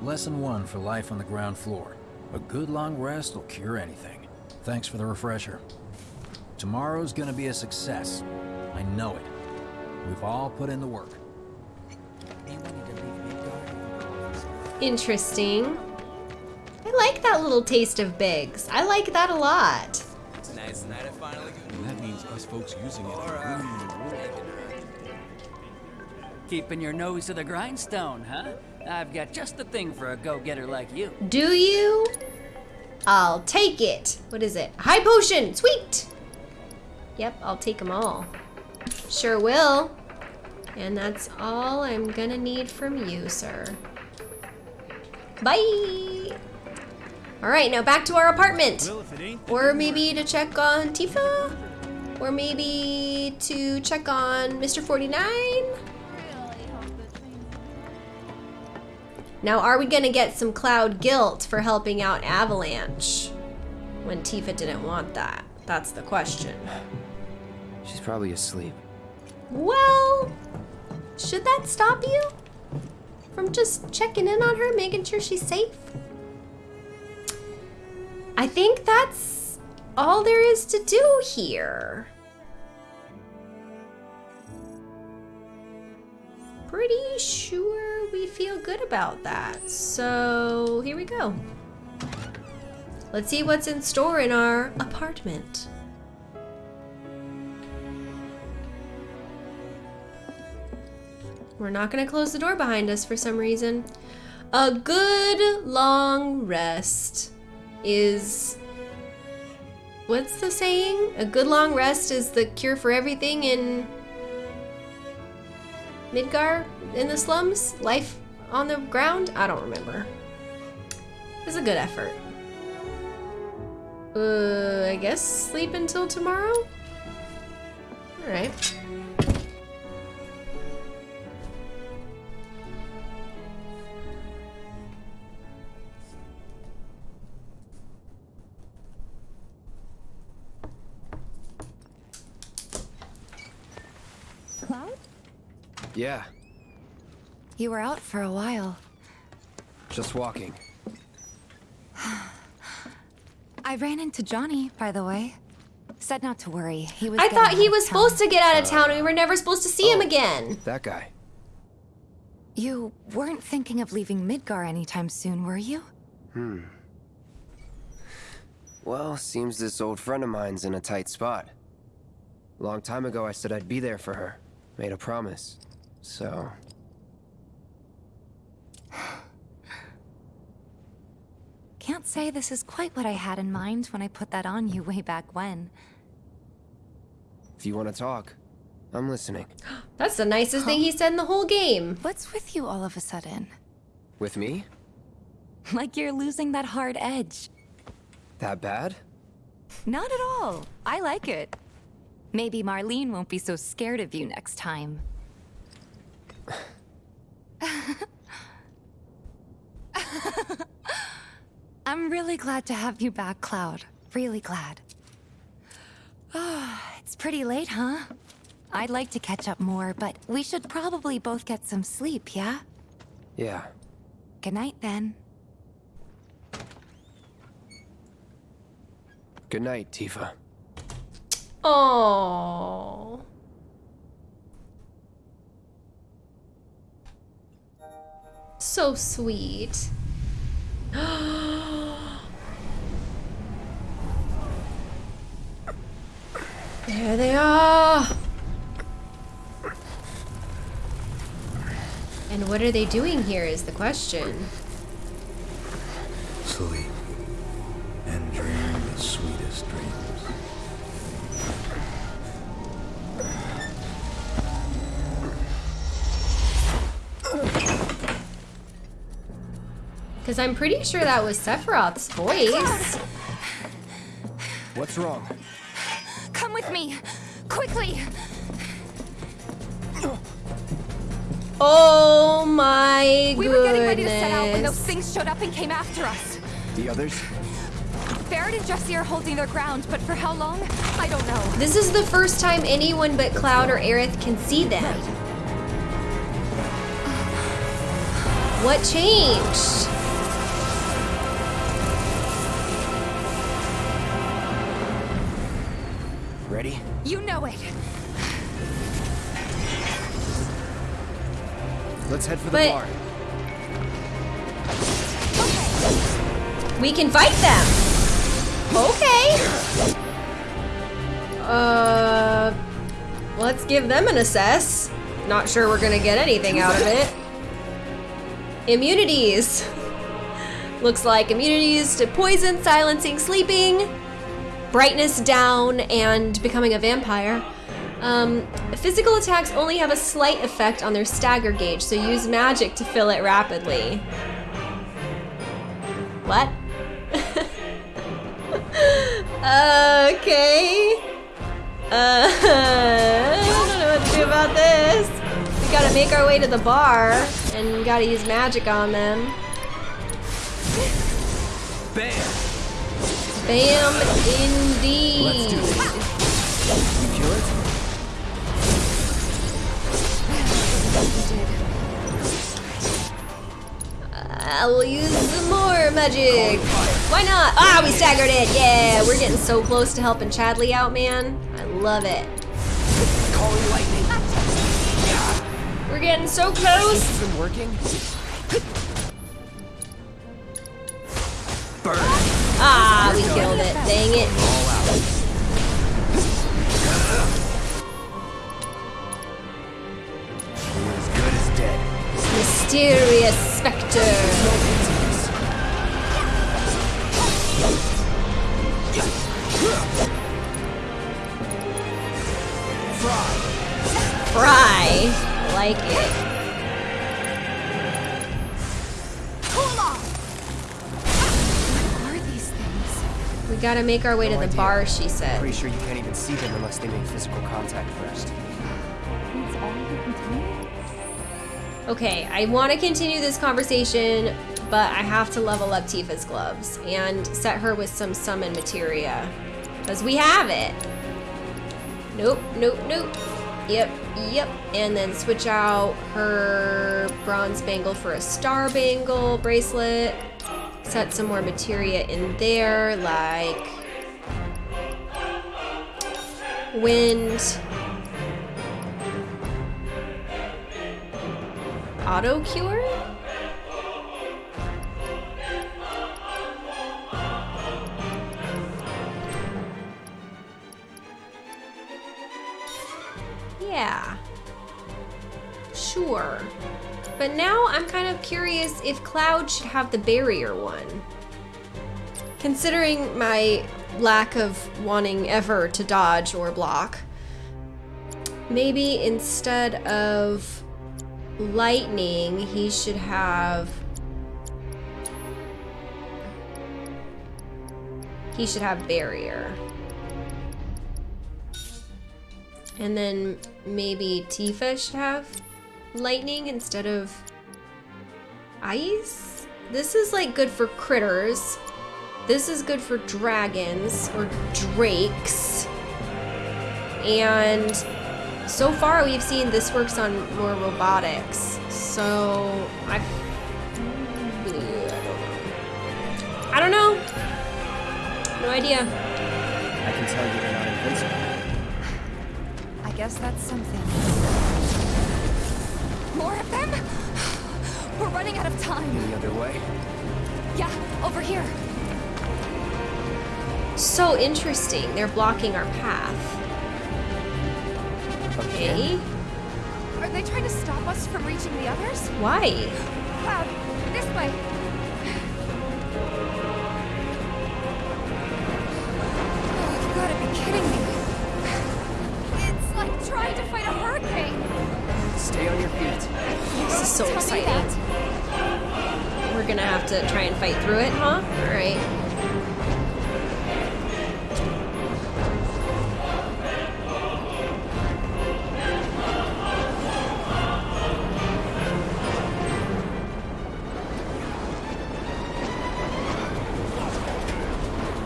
Lesson one for life on the ground floor. A good long rest will cure anything. Thanks for the refresher. Tomorrow's gonna be a success. I know it. We've all put in the work. Interesting. I like that little taste of Biggs. I like that a lot. It's nice night I finally And that means us folks using it are ruining the world. Keeping your nose to the grindstone, huh? I've got just the thing for a go-getter like you. Do you? I'll take it. What is it? High potion. Sweet. Yep, I'll take them all. Sure will. And that's all I'm gonna need from you, sir. Bye. All right, now back to our apartment. Or maybe to check on Tifa? Or maybe to check on Mr. 49? Now, are we gonna get some Cloud guilt for helping out Avalanche? When Tifa didn't want that? That's the question. She's probably asleep. Well, should that stop you? From just checking in on her, making sure she's safe? I think that's all there is to do here. Pretty sure we feel good about that. So here we go. Let's see what's in store in our apartment. We're not gonna close the door behind us for some reason. A good long rest is. What's the saying? A good long rest is the cure for everything in. Midgar? In the slums? Life on the ground? I don't remember. It's a good effort. Uh, I guess sleep until tomorrow? Alright. Yeah, You were out for a while. just walking. I ran into Johnny, by the way. Said not to worry. He was I thought he was town. supposed to get out of town and we were never supposed to see him again. That guy. You weren't thinking of leaving Midgar anytime soon, were you? Hmm. Well, seems this old friend of mine's in a tight spot. Long time ago, I said I'd be there for her. Made a promise. So, Can't say this is quite what I had in mind when I put that on you way back when. if you want to talk, I'm listening. That's the nicest thing he said in the whole game. What's with you all of a sudden? With me? Like you're losing that hard edge. That bad? Not at all. I like it. Maybe Marlene won't be so scared of you next time. I'm really glad to have you back, Cloud. Really glad. Ah, it's pretty late, huh? I'd like to catch up more, but we should probably both get some sleep, yeah? Yeah. Good night, then. Good night, Tifa. Oh. So sweet. there they are. And what are they doing here is the question. Sleep and dream the sweetest dreams. Because I'm pretty sure that was Sephiroth's voice. What's wrong? Come with me, quickly. Oh my We goodness. were getting ready to set out when those things showed up and came after us. The others? Barret and Jessie are holding their ground, but for how long? I don't know. This is the first time anyone but Cloud or Aerith can see them. What changed? You know it. Let's head for the But- bar. We can fight them. Okay. Uh, let's give them an assess. Not sure we're gonna get anything out of it. Immunities. Looks like immunities to poison, silencing, sleeping, brightness down, and becoming a vampire. Um, physical attacks only have a slight effect on their stagger gauge, so use magic to fill it rapidly. What? okay. Uh, I don't know what to do about this. We gotta make our way to the bar, and gotta use magic on them. Bam! Bam, indeed. Let's do this. You kill it? I will use some more magic. Why not? Ah, we staggered it. Yeah, we're getting so close to helping Chadley out, man. I love it. We're getting so close. This been working? Burn. Ah, we killed it. Dang it. Mysterious Spectre. Fry. I like it. Gotta make our way No to the idea. bar, she said. Pretty sure you can't even see them unless they make physical contact first. Okay, I want to continue this conversation, but I have to level up Tifa's gloves and set her with some summon materia. Because we have it. Nope, nope, nope. Yep, yep. And then switch out her bronze bangle for a star bangle bracelet. Set some more materia in there, like wind. Auto cure? Yeah. Sure. But now I'm kind of curious if Cloud should have the barrier one. Considering my lack of wanting ever to dodge or block, maybe instead of lightning, he should have. He should have barrier. And then maybe Tifa should have lightning instead of ice? This is like good for critters. This is good for dragons or drakes. And so far we've seen this works on more robotics. So I don't know. I don't know. No idea. I can tell you they're not invincible. I guess that's something. More of them? We're running out of time. The other way? Yeah, over here. So interesting. They're blocking our path. Okay. Are they trying to stop us from reaching the others? Why? Cloud, this way. To try and fight through it, huh? Alright.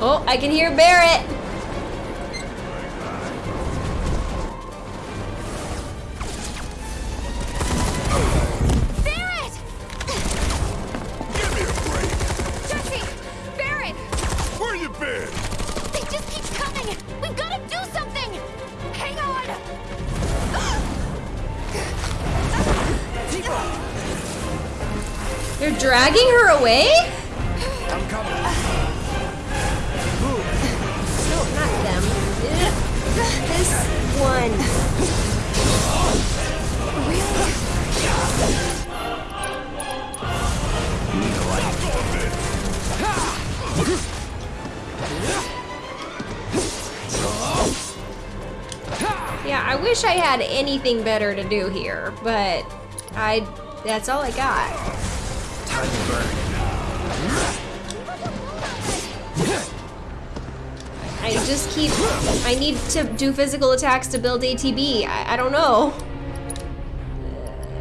Oh, I can hear Barret. Barret! Yeah, I wish I had anything better to do here, but I that's all I got. Time to burn. I just keep I need to do physical attacks to build ATB. I, I don't know.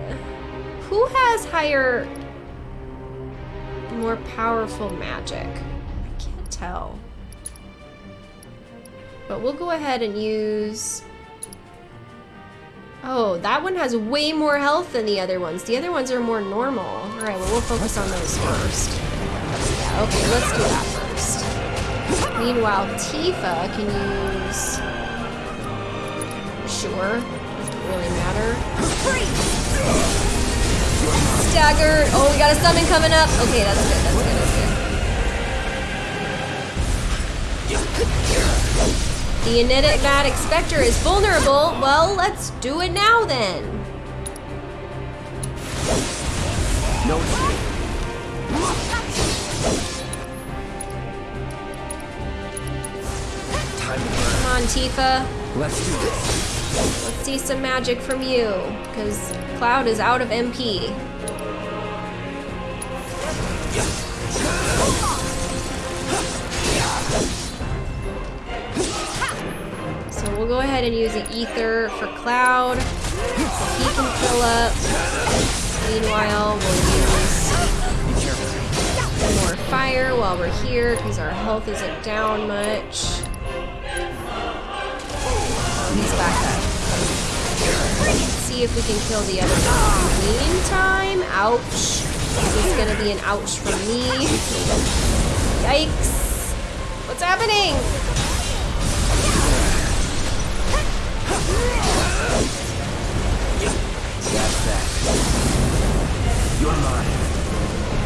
Uh, who has higher more powerful magic? I can't tell. But we'll go ahead and use Oh, that one has way more health than the other ones. The other ones are more normal. Alright, well we'll focus on those first. Yeah, okay, let's do that first. Meanwhile, Tifa can use... Sure, doesn't really matter. Staggered! Oh, we got a summon coming up! Okay, that's good, that's good, that's good. The enigmatic specter is vulnerable. Well, let's do it now then. No Time to. Come on, Tifa. Let's do this. Let's see some magic from you, because Cloud is out of MP. So we'll go ahead and use the ether for Cloud. So he can fill up. Meanwhile, we'll use more fire while we're here, because our health isn't down much. He's back up. See if we can kill the other one. In the meantime, ouch. This is gonna be an ouch for me. Yikes. What's happening?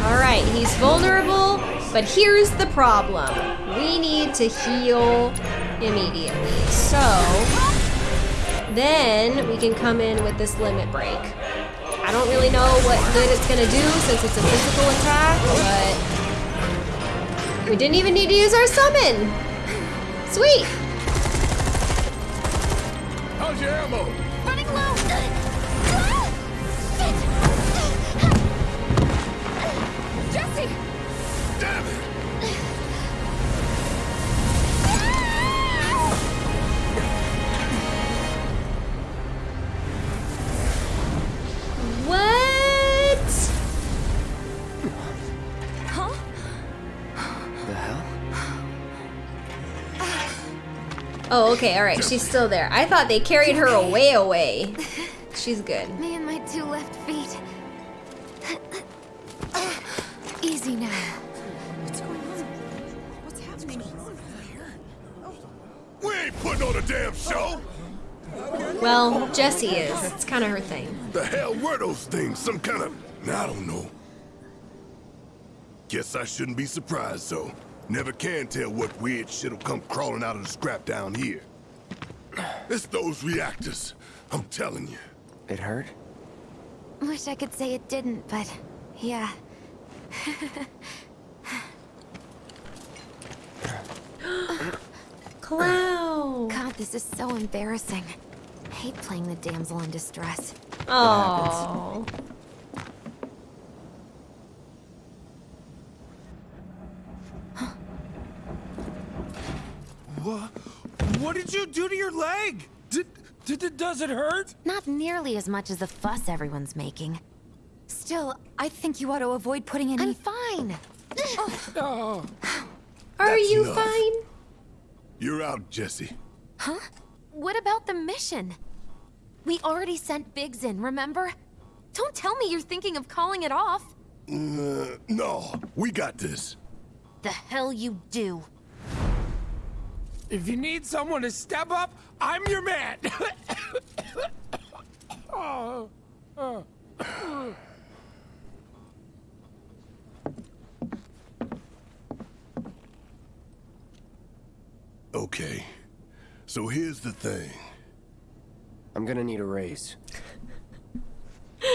Alright, he's vulnerable, but here's the problem. We need to heal immediately. So, then we can come in with this limit break. I don't really know what good it's gonna do since it's a physical attack, but we didn't even need to use our summon. Sweet. How's your ammo? Running low! Oh, okay, alright, she's still there. I thought they carried her away away. She's good. Me and my two left feet. Easy now. We ain't putting on a damn show! Well, Jessie is. It's kind of her thing. The hell were those things? Some kind of... I don't know. Guess I shouldn't be surprised, though. Never can tell what weird shit'll come crawling out of the scrap down here. It's those reactors. I'm telling you. It hurt? Wish I could say it didn't, but yeah. Cloud. God, this is so embarrassing. I hate playing the damsel in distress. Oh. What? What did you do to your leg? Did, did, does it hurt? Not nearly as much as the fuss everyone's making. Still, I think you ought to avoid putting any- I'm fine. Oh. Are That's you enough. fine? You're out, Jessie. Huh? What about the mission? We already sent Biggs in, remember? Don't tell me you're thinking of calling it off. Uh, no, we got this. The hell you do. If you need someone to step up, I'm your man. oh. oh. Okay. So here's the thing. I'm gonna need a raise.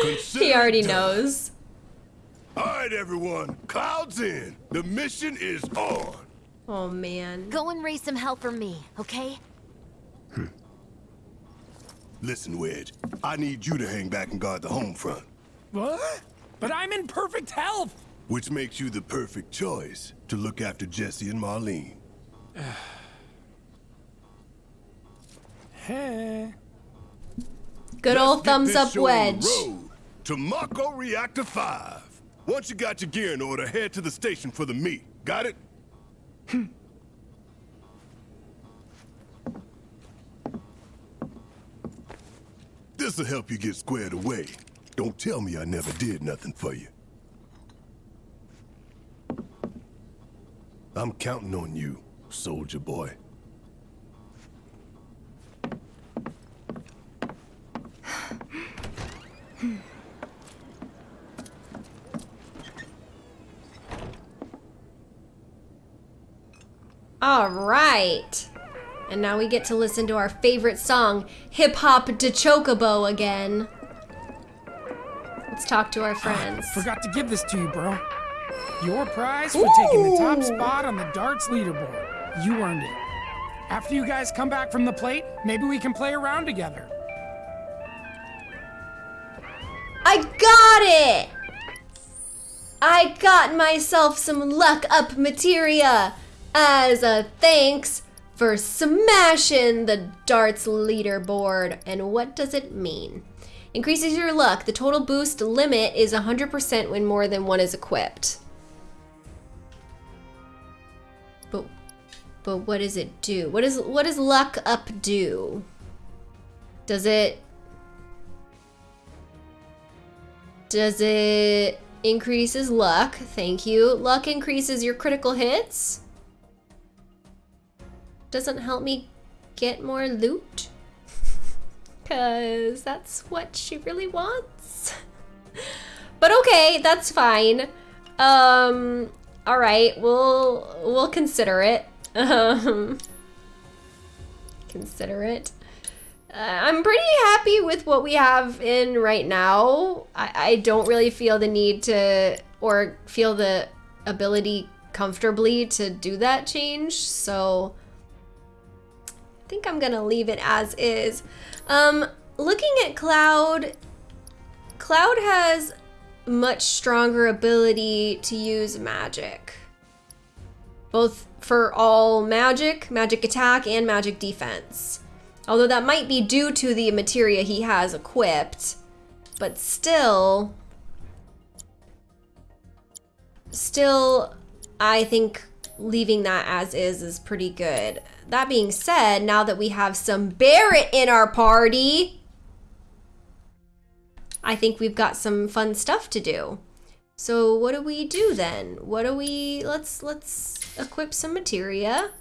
Consider He already done. knows. All right, everyone. Clouds in. The mission is on. Oh man. Go and raise some hell for me, okay? Hmm. Listen, Wedge. I need you to hang back and guard the home front, What? But I'm in perfect health. which makes you the perfect choice to look after Jessie and Marlene. Hey. Good Let's old thumbs up show on the wedge. road To Mako Reactor 5. Once you got your gear in order, head to the station for the meet. Got it? Hmm. This'll help you get squared away. Don't tell me I never did nothing for you. I'm counting on you, soldier boy. All right. And now we get to listen to our favorite song, Hip Hop de Chocobo again. Let's talk to our ah, friends. Forgot to give this to you, bro. Your prize for taking the top spot on the darts leaderboard. You earned it. After you guys come back from the plate, maybe we can play around together. I got it! I got myself some luck up materia as a thanks for smashing the darts leaderboard. And what does it mean? Increases your luck. The total boost limit is 100% when more than one is equipped. But but what does it do? What is what does luck up do? Does it Does it increases luck? Thank you. Luck increases your critical hits. Doesn't help me get more loot. Cause that's what she really wants. but okay, that's fine. Um all right, we'll we'll consider it. Um consider it. Uh, I'm pretty happy with what we have in right now. I, I don't really feel the need to, or feel the ability comfortably to do that change. So think I'm gonna leave it as is. Um, looking at Cloud, Cloud has much stronger ability to use magic. Both for all magic, magic attack, and magic defense. Although that might be due to the materia he has equipped, but still, still, I think leaving that as is is pretty good. That being said, now that we have some Barret in our party, I think we've got some fun stuff to do. So what do we do then? What do we, let's, let's equip some materia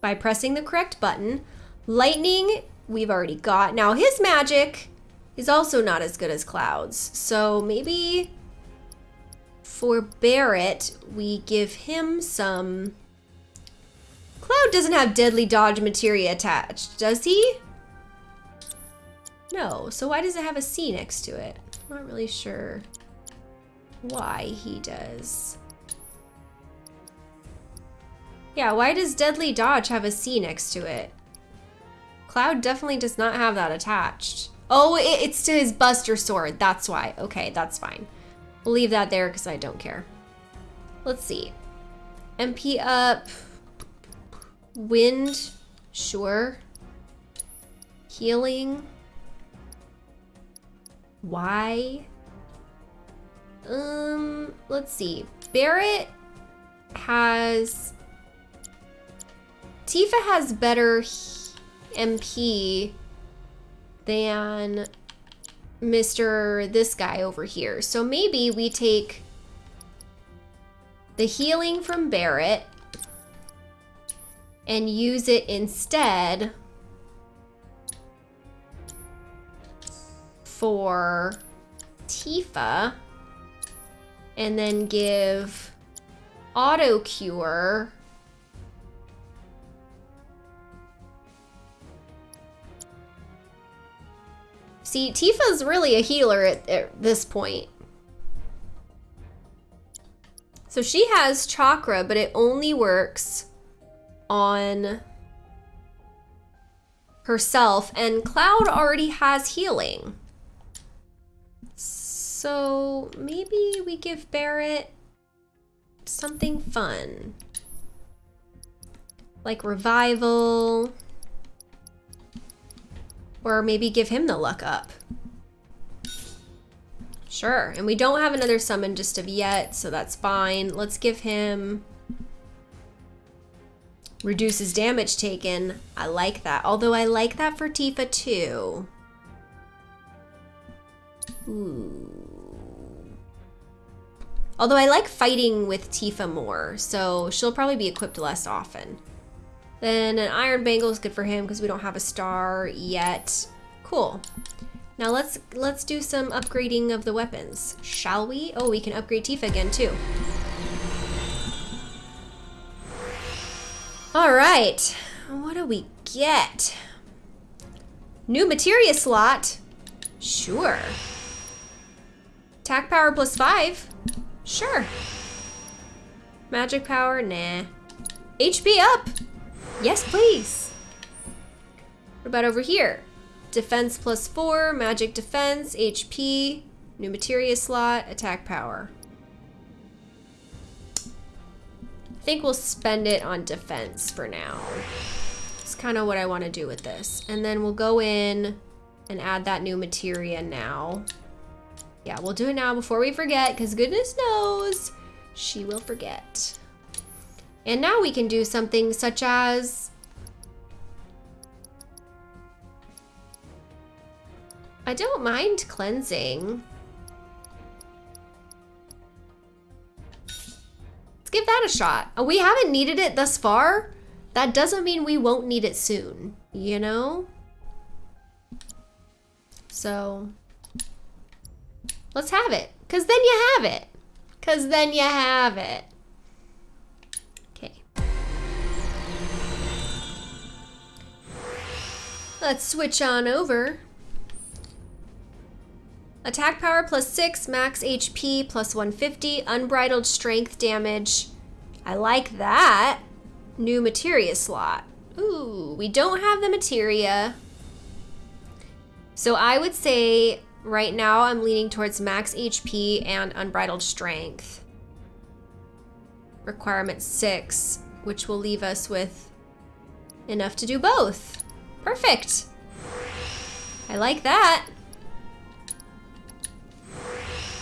by pressing the correct button. Lightning we've already got. Now, his magic is also not as good as Cloud's. So maybe for Barret, we give him some... Cloud doesn't have deadly dodge materia attached, does he? No, so why does it have a C next to it? I'm not really sure why he does. Yeah, why does deadly dodge have a C next to it? Cloud definitely does not have that attached. Oh, it, it's to his Buster Sword. That's why. Okay, that's fine. We'll leave that there because I don't care. Let's see. MP up. Wind. Sure. Healing. Why? Um, let's see. Barret has... Tifa has better MP than Mr. this guy over here. So maybe we take the healing from Barret and use it instead for Tifa and then give auto cure See, Tifa's really a healer at, at this point. So she has chakra, but it only works on herself, and Cloud already has healing. So maybe we give Barret something fun. Like revival. Or maybe give him the luck up. Sure, and we don't have another summon just of yet, so that's fine. Let's give him... Reduces damage taken. I like that. Although I like that for Tifa too. Ooh. Although I like fighting with Tifa more, so she'll probably be equipped less often. Then an iron bangle is good for him because we don't have a star yet. Cool. Now let's let's do some upgrading of the weapons, shall we? Oh, we can upgrade Tifa again too. All right, what do we get? New materia slot? Sure. Attack power plus five? Sure. Magic power? Nah. HP up? Yes, please. What about over here? Defense plus four, magic defense, HP, new materia slot, attack power. I think we'll spend it on defense for now. It's kind of what I want to do with this. And then we'll go in and add that new materia now. Yeah, we'll do it now before we forget, because goodness knows she will forget. And now we can do something such as... I don't mind cleansing. Let's give that a shot. We haven't needed it thus far. That doesn't mean we won't need it soon, you know? So, let's have it. Because then you have it. Because then you have it. Okay. Let's switch on over. Attack power plus 6, max HP plus 150, unbridled strength damage. I like that. New materia slot. Ooh, we don't have the materia. So I would say right now I'm leaning towards max HP and unbridled strength. Requirement 6, which will leave us with enough to do both. Perfect. I like that.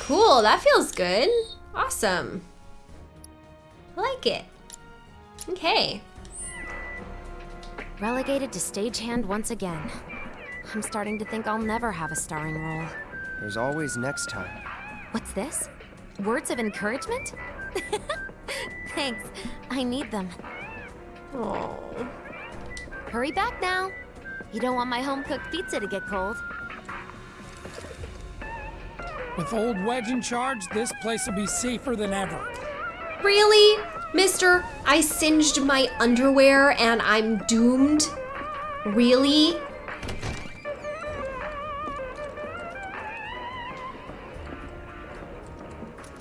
Cool, that feels good. Awesome. I like it. Okay. Relegated to stagehand once again. I'm starting to think I'll never have a starring role. There's always next time. What's this? Words of encouragement? Thanks. I need them. Oh. Hurry back now. You don't want my home-cooked pizza to get cold. With old Wedge in charge, this place will be safer than ever. Really? Mister, I singed my underwear and I'm doomed? Really?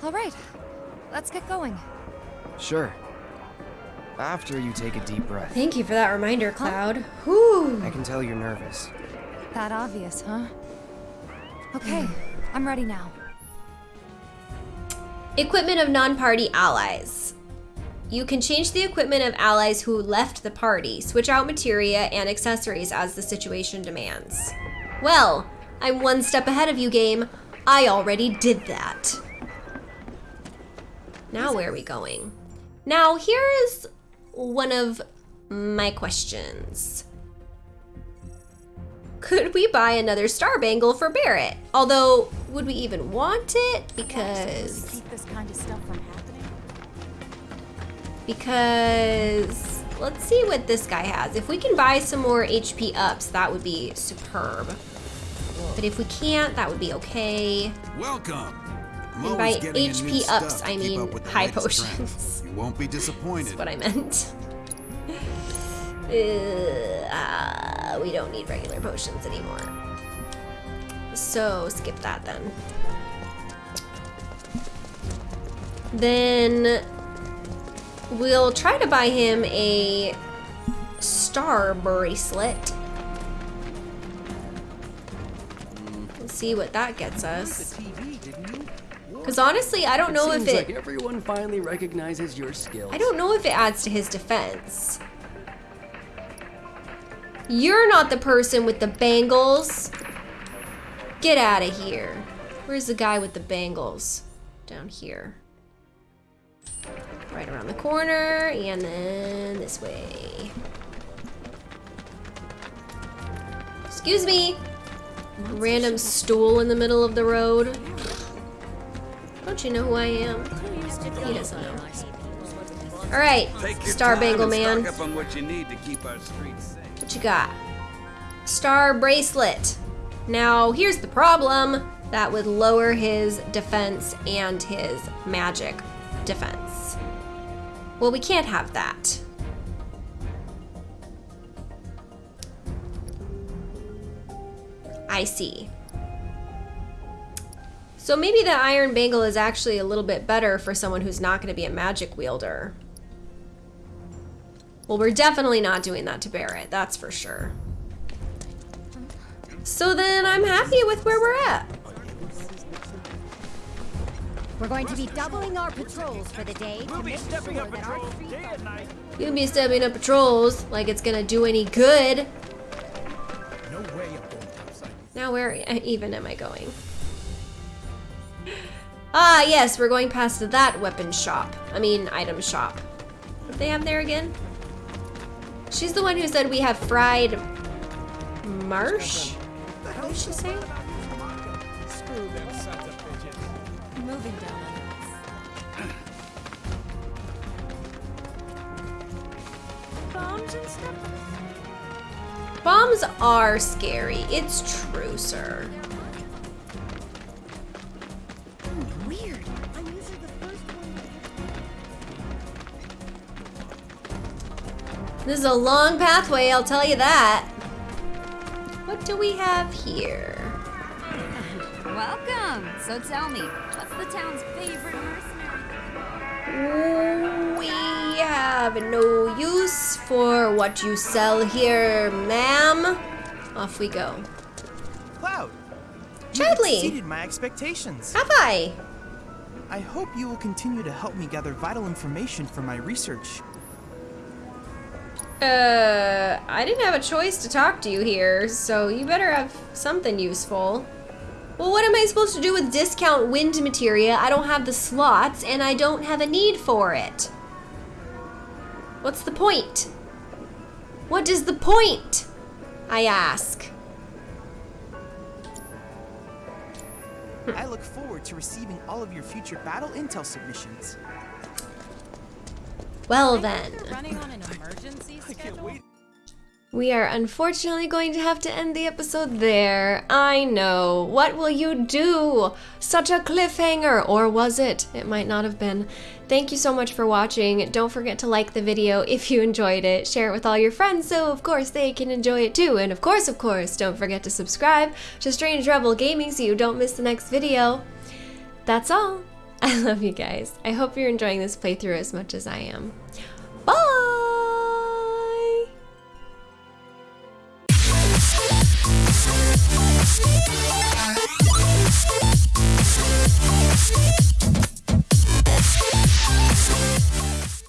All right, let's get going. Sure. After you take a deep breath. Thank you for that reminder, Cloud. Whew. I can tell you're nervous. That obvious, huh? Okay, hmm. I'm ready now. Equipment of non-party allies. You can change the equipment of allies who left the party, switch out materia and accessories as the situation demands. Well, I'm one step ahead of you, game. I already did that. Now where are we going? Now here is one of my questions. Could we buy another star bangle for Barret? Although, would we even want it? Because Keep this kind of stuff from happening. because let's see what this guy has. If we can buy some more HP ups, that would be superb. But if we can't, that would be okay. Welcome. And by getting in new HP ups, I mean up high potions. You won't be disappointed. That's what I meant. Uh, ah, we don't need regular potions anymore. So skip that then. Then we'll try to buy him a star bracelet. Let's see what that gets us. Because honestly, I don't know if it. like everyone finally recognizes your skills. I don't know if it adds to his defense. You're not the person with the bangles. Get out of here. Where's the guy with the bangles? Down here. Right around the corner, and then this way. Excuse me. Random stool in the middle of the road. Don't you know who I am? He doesn't know. All right, Star Bangle Man. What you got? Star bracelet. Now, here's the problem. That would lower his defense and his magic defense. Well, we can't have that. I see. So maybe the iron bangle is actually a little bit better for someone who's not going to be a magic wielder. Well, we're definitely not doing that to Barret, that's for sure. So then I'm happy with where we're at. We're going to be doubling our patrols for the day to make sure stepping up that our patrols streets day and night. You be stepping up patrols like it's gonna do any good. No way I'm going topside. Now where even am I going? Ah, yes, we're going past that weapon shop. I mean, item shop. What do they have there again? She's the one who said we have fried marsh? What did she say? Screw them sons of bitches. Moving down bombs and stuff. Bombs are scary. It's true, sir. This is a long pathway, I'll tell you that. What do we have here? Welcome. So tell me, what's the town's favorite mercenary? We have no use for what you sell here, ma'am. Off we go. Cloud! Chadley! You exceeded my expectations. Have I? I hope you will continue to help me gather vital information for my research. Uh, I didn't have a choice to talk to you here, so you better have something useful. Well, what am I supposed to do with discount wind materia? I don't have the slots, and I don't have a need for it. What's the point? What is the point? I ask. I look forward to receiving all of your future battle intel submissions. Well then. Running on an emergency schedule? We are unfortunately going to have to end the episode there. I know. What will you do? Such a cliffhanger! Or was it? It might not have been. Thank you so much for watching. Don't forget to like the video if you enjoyed it. Share it with all your friends so of course they can enjoy it too. And of course, of course, don't forget to subscribe to Strange Rebel Gaming so you don't miss the next video. That's all. I love you guys. I hope you're enjoying this playthrough as much as I am. Bye!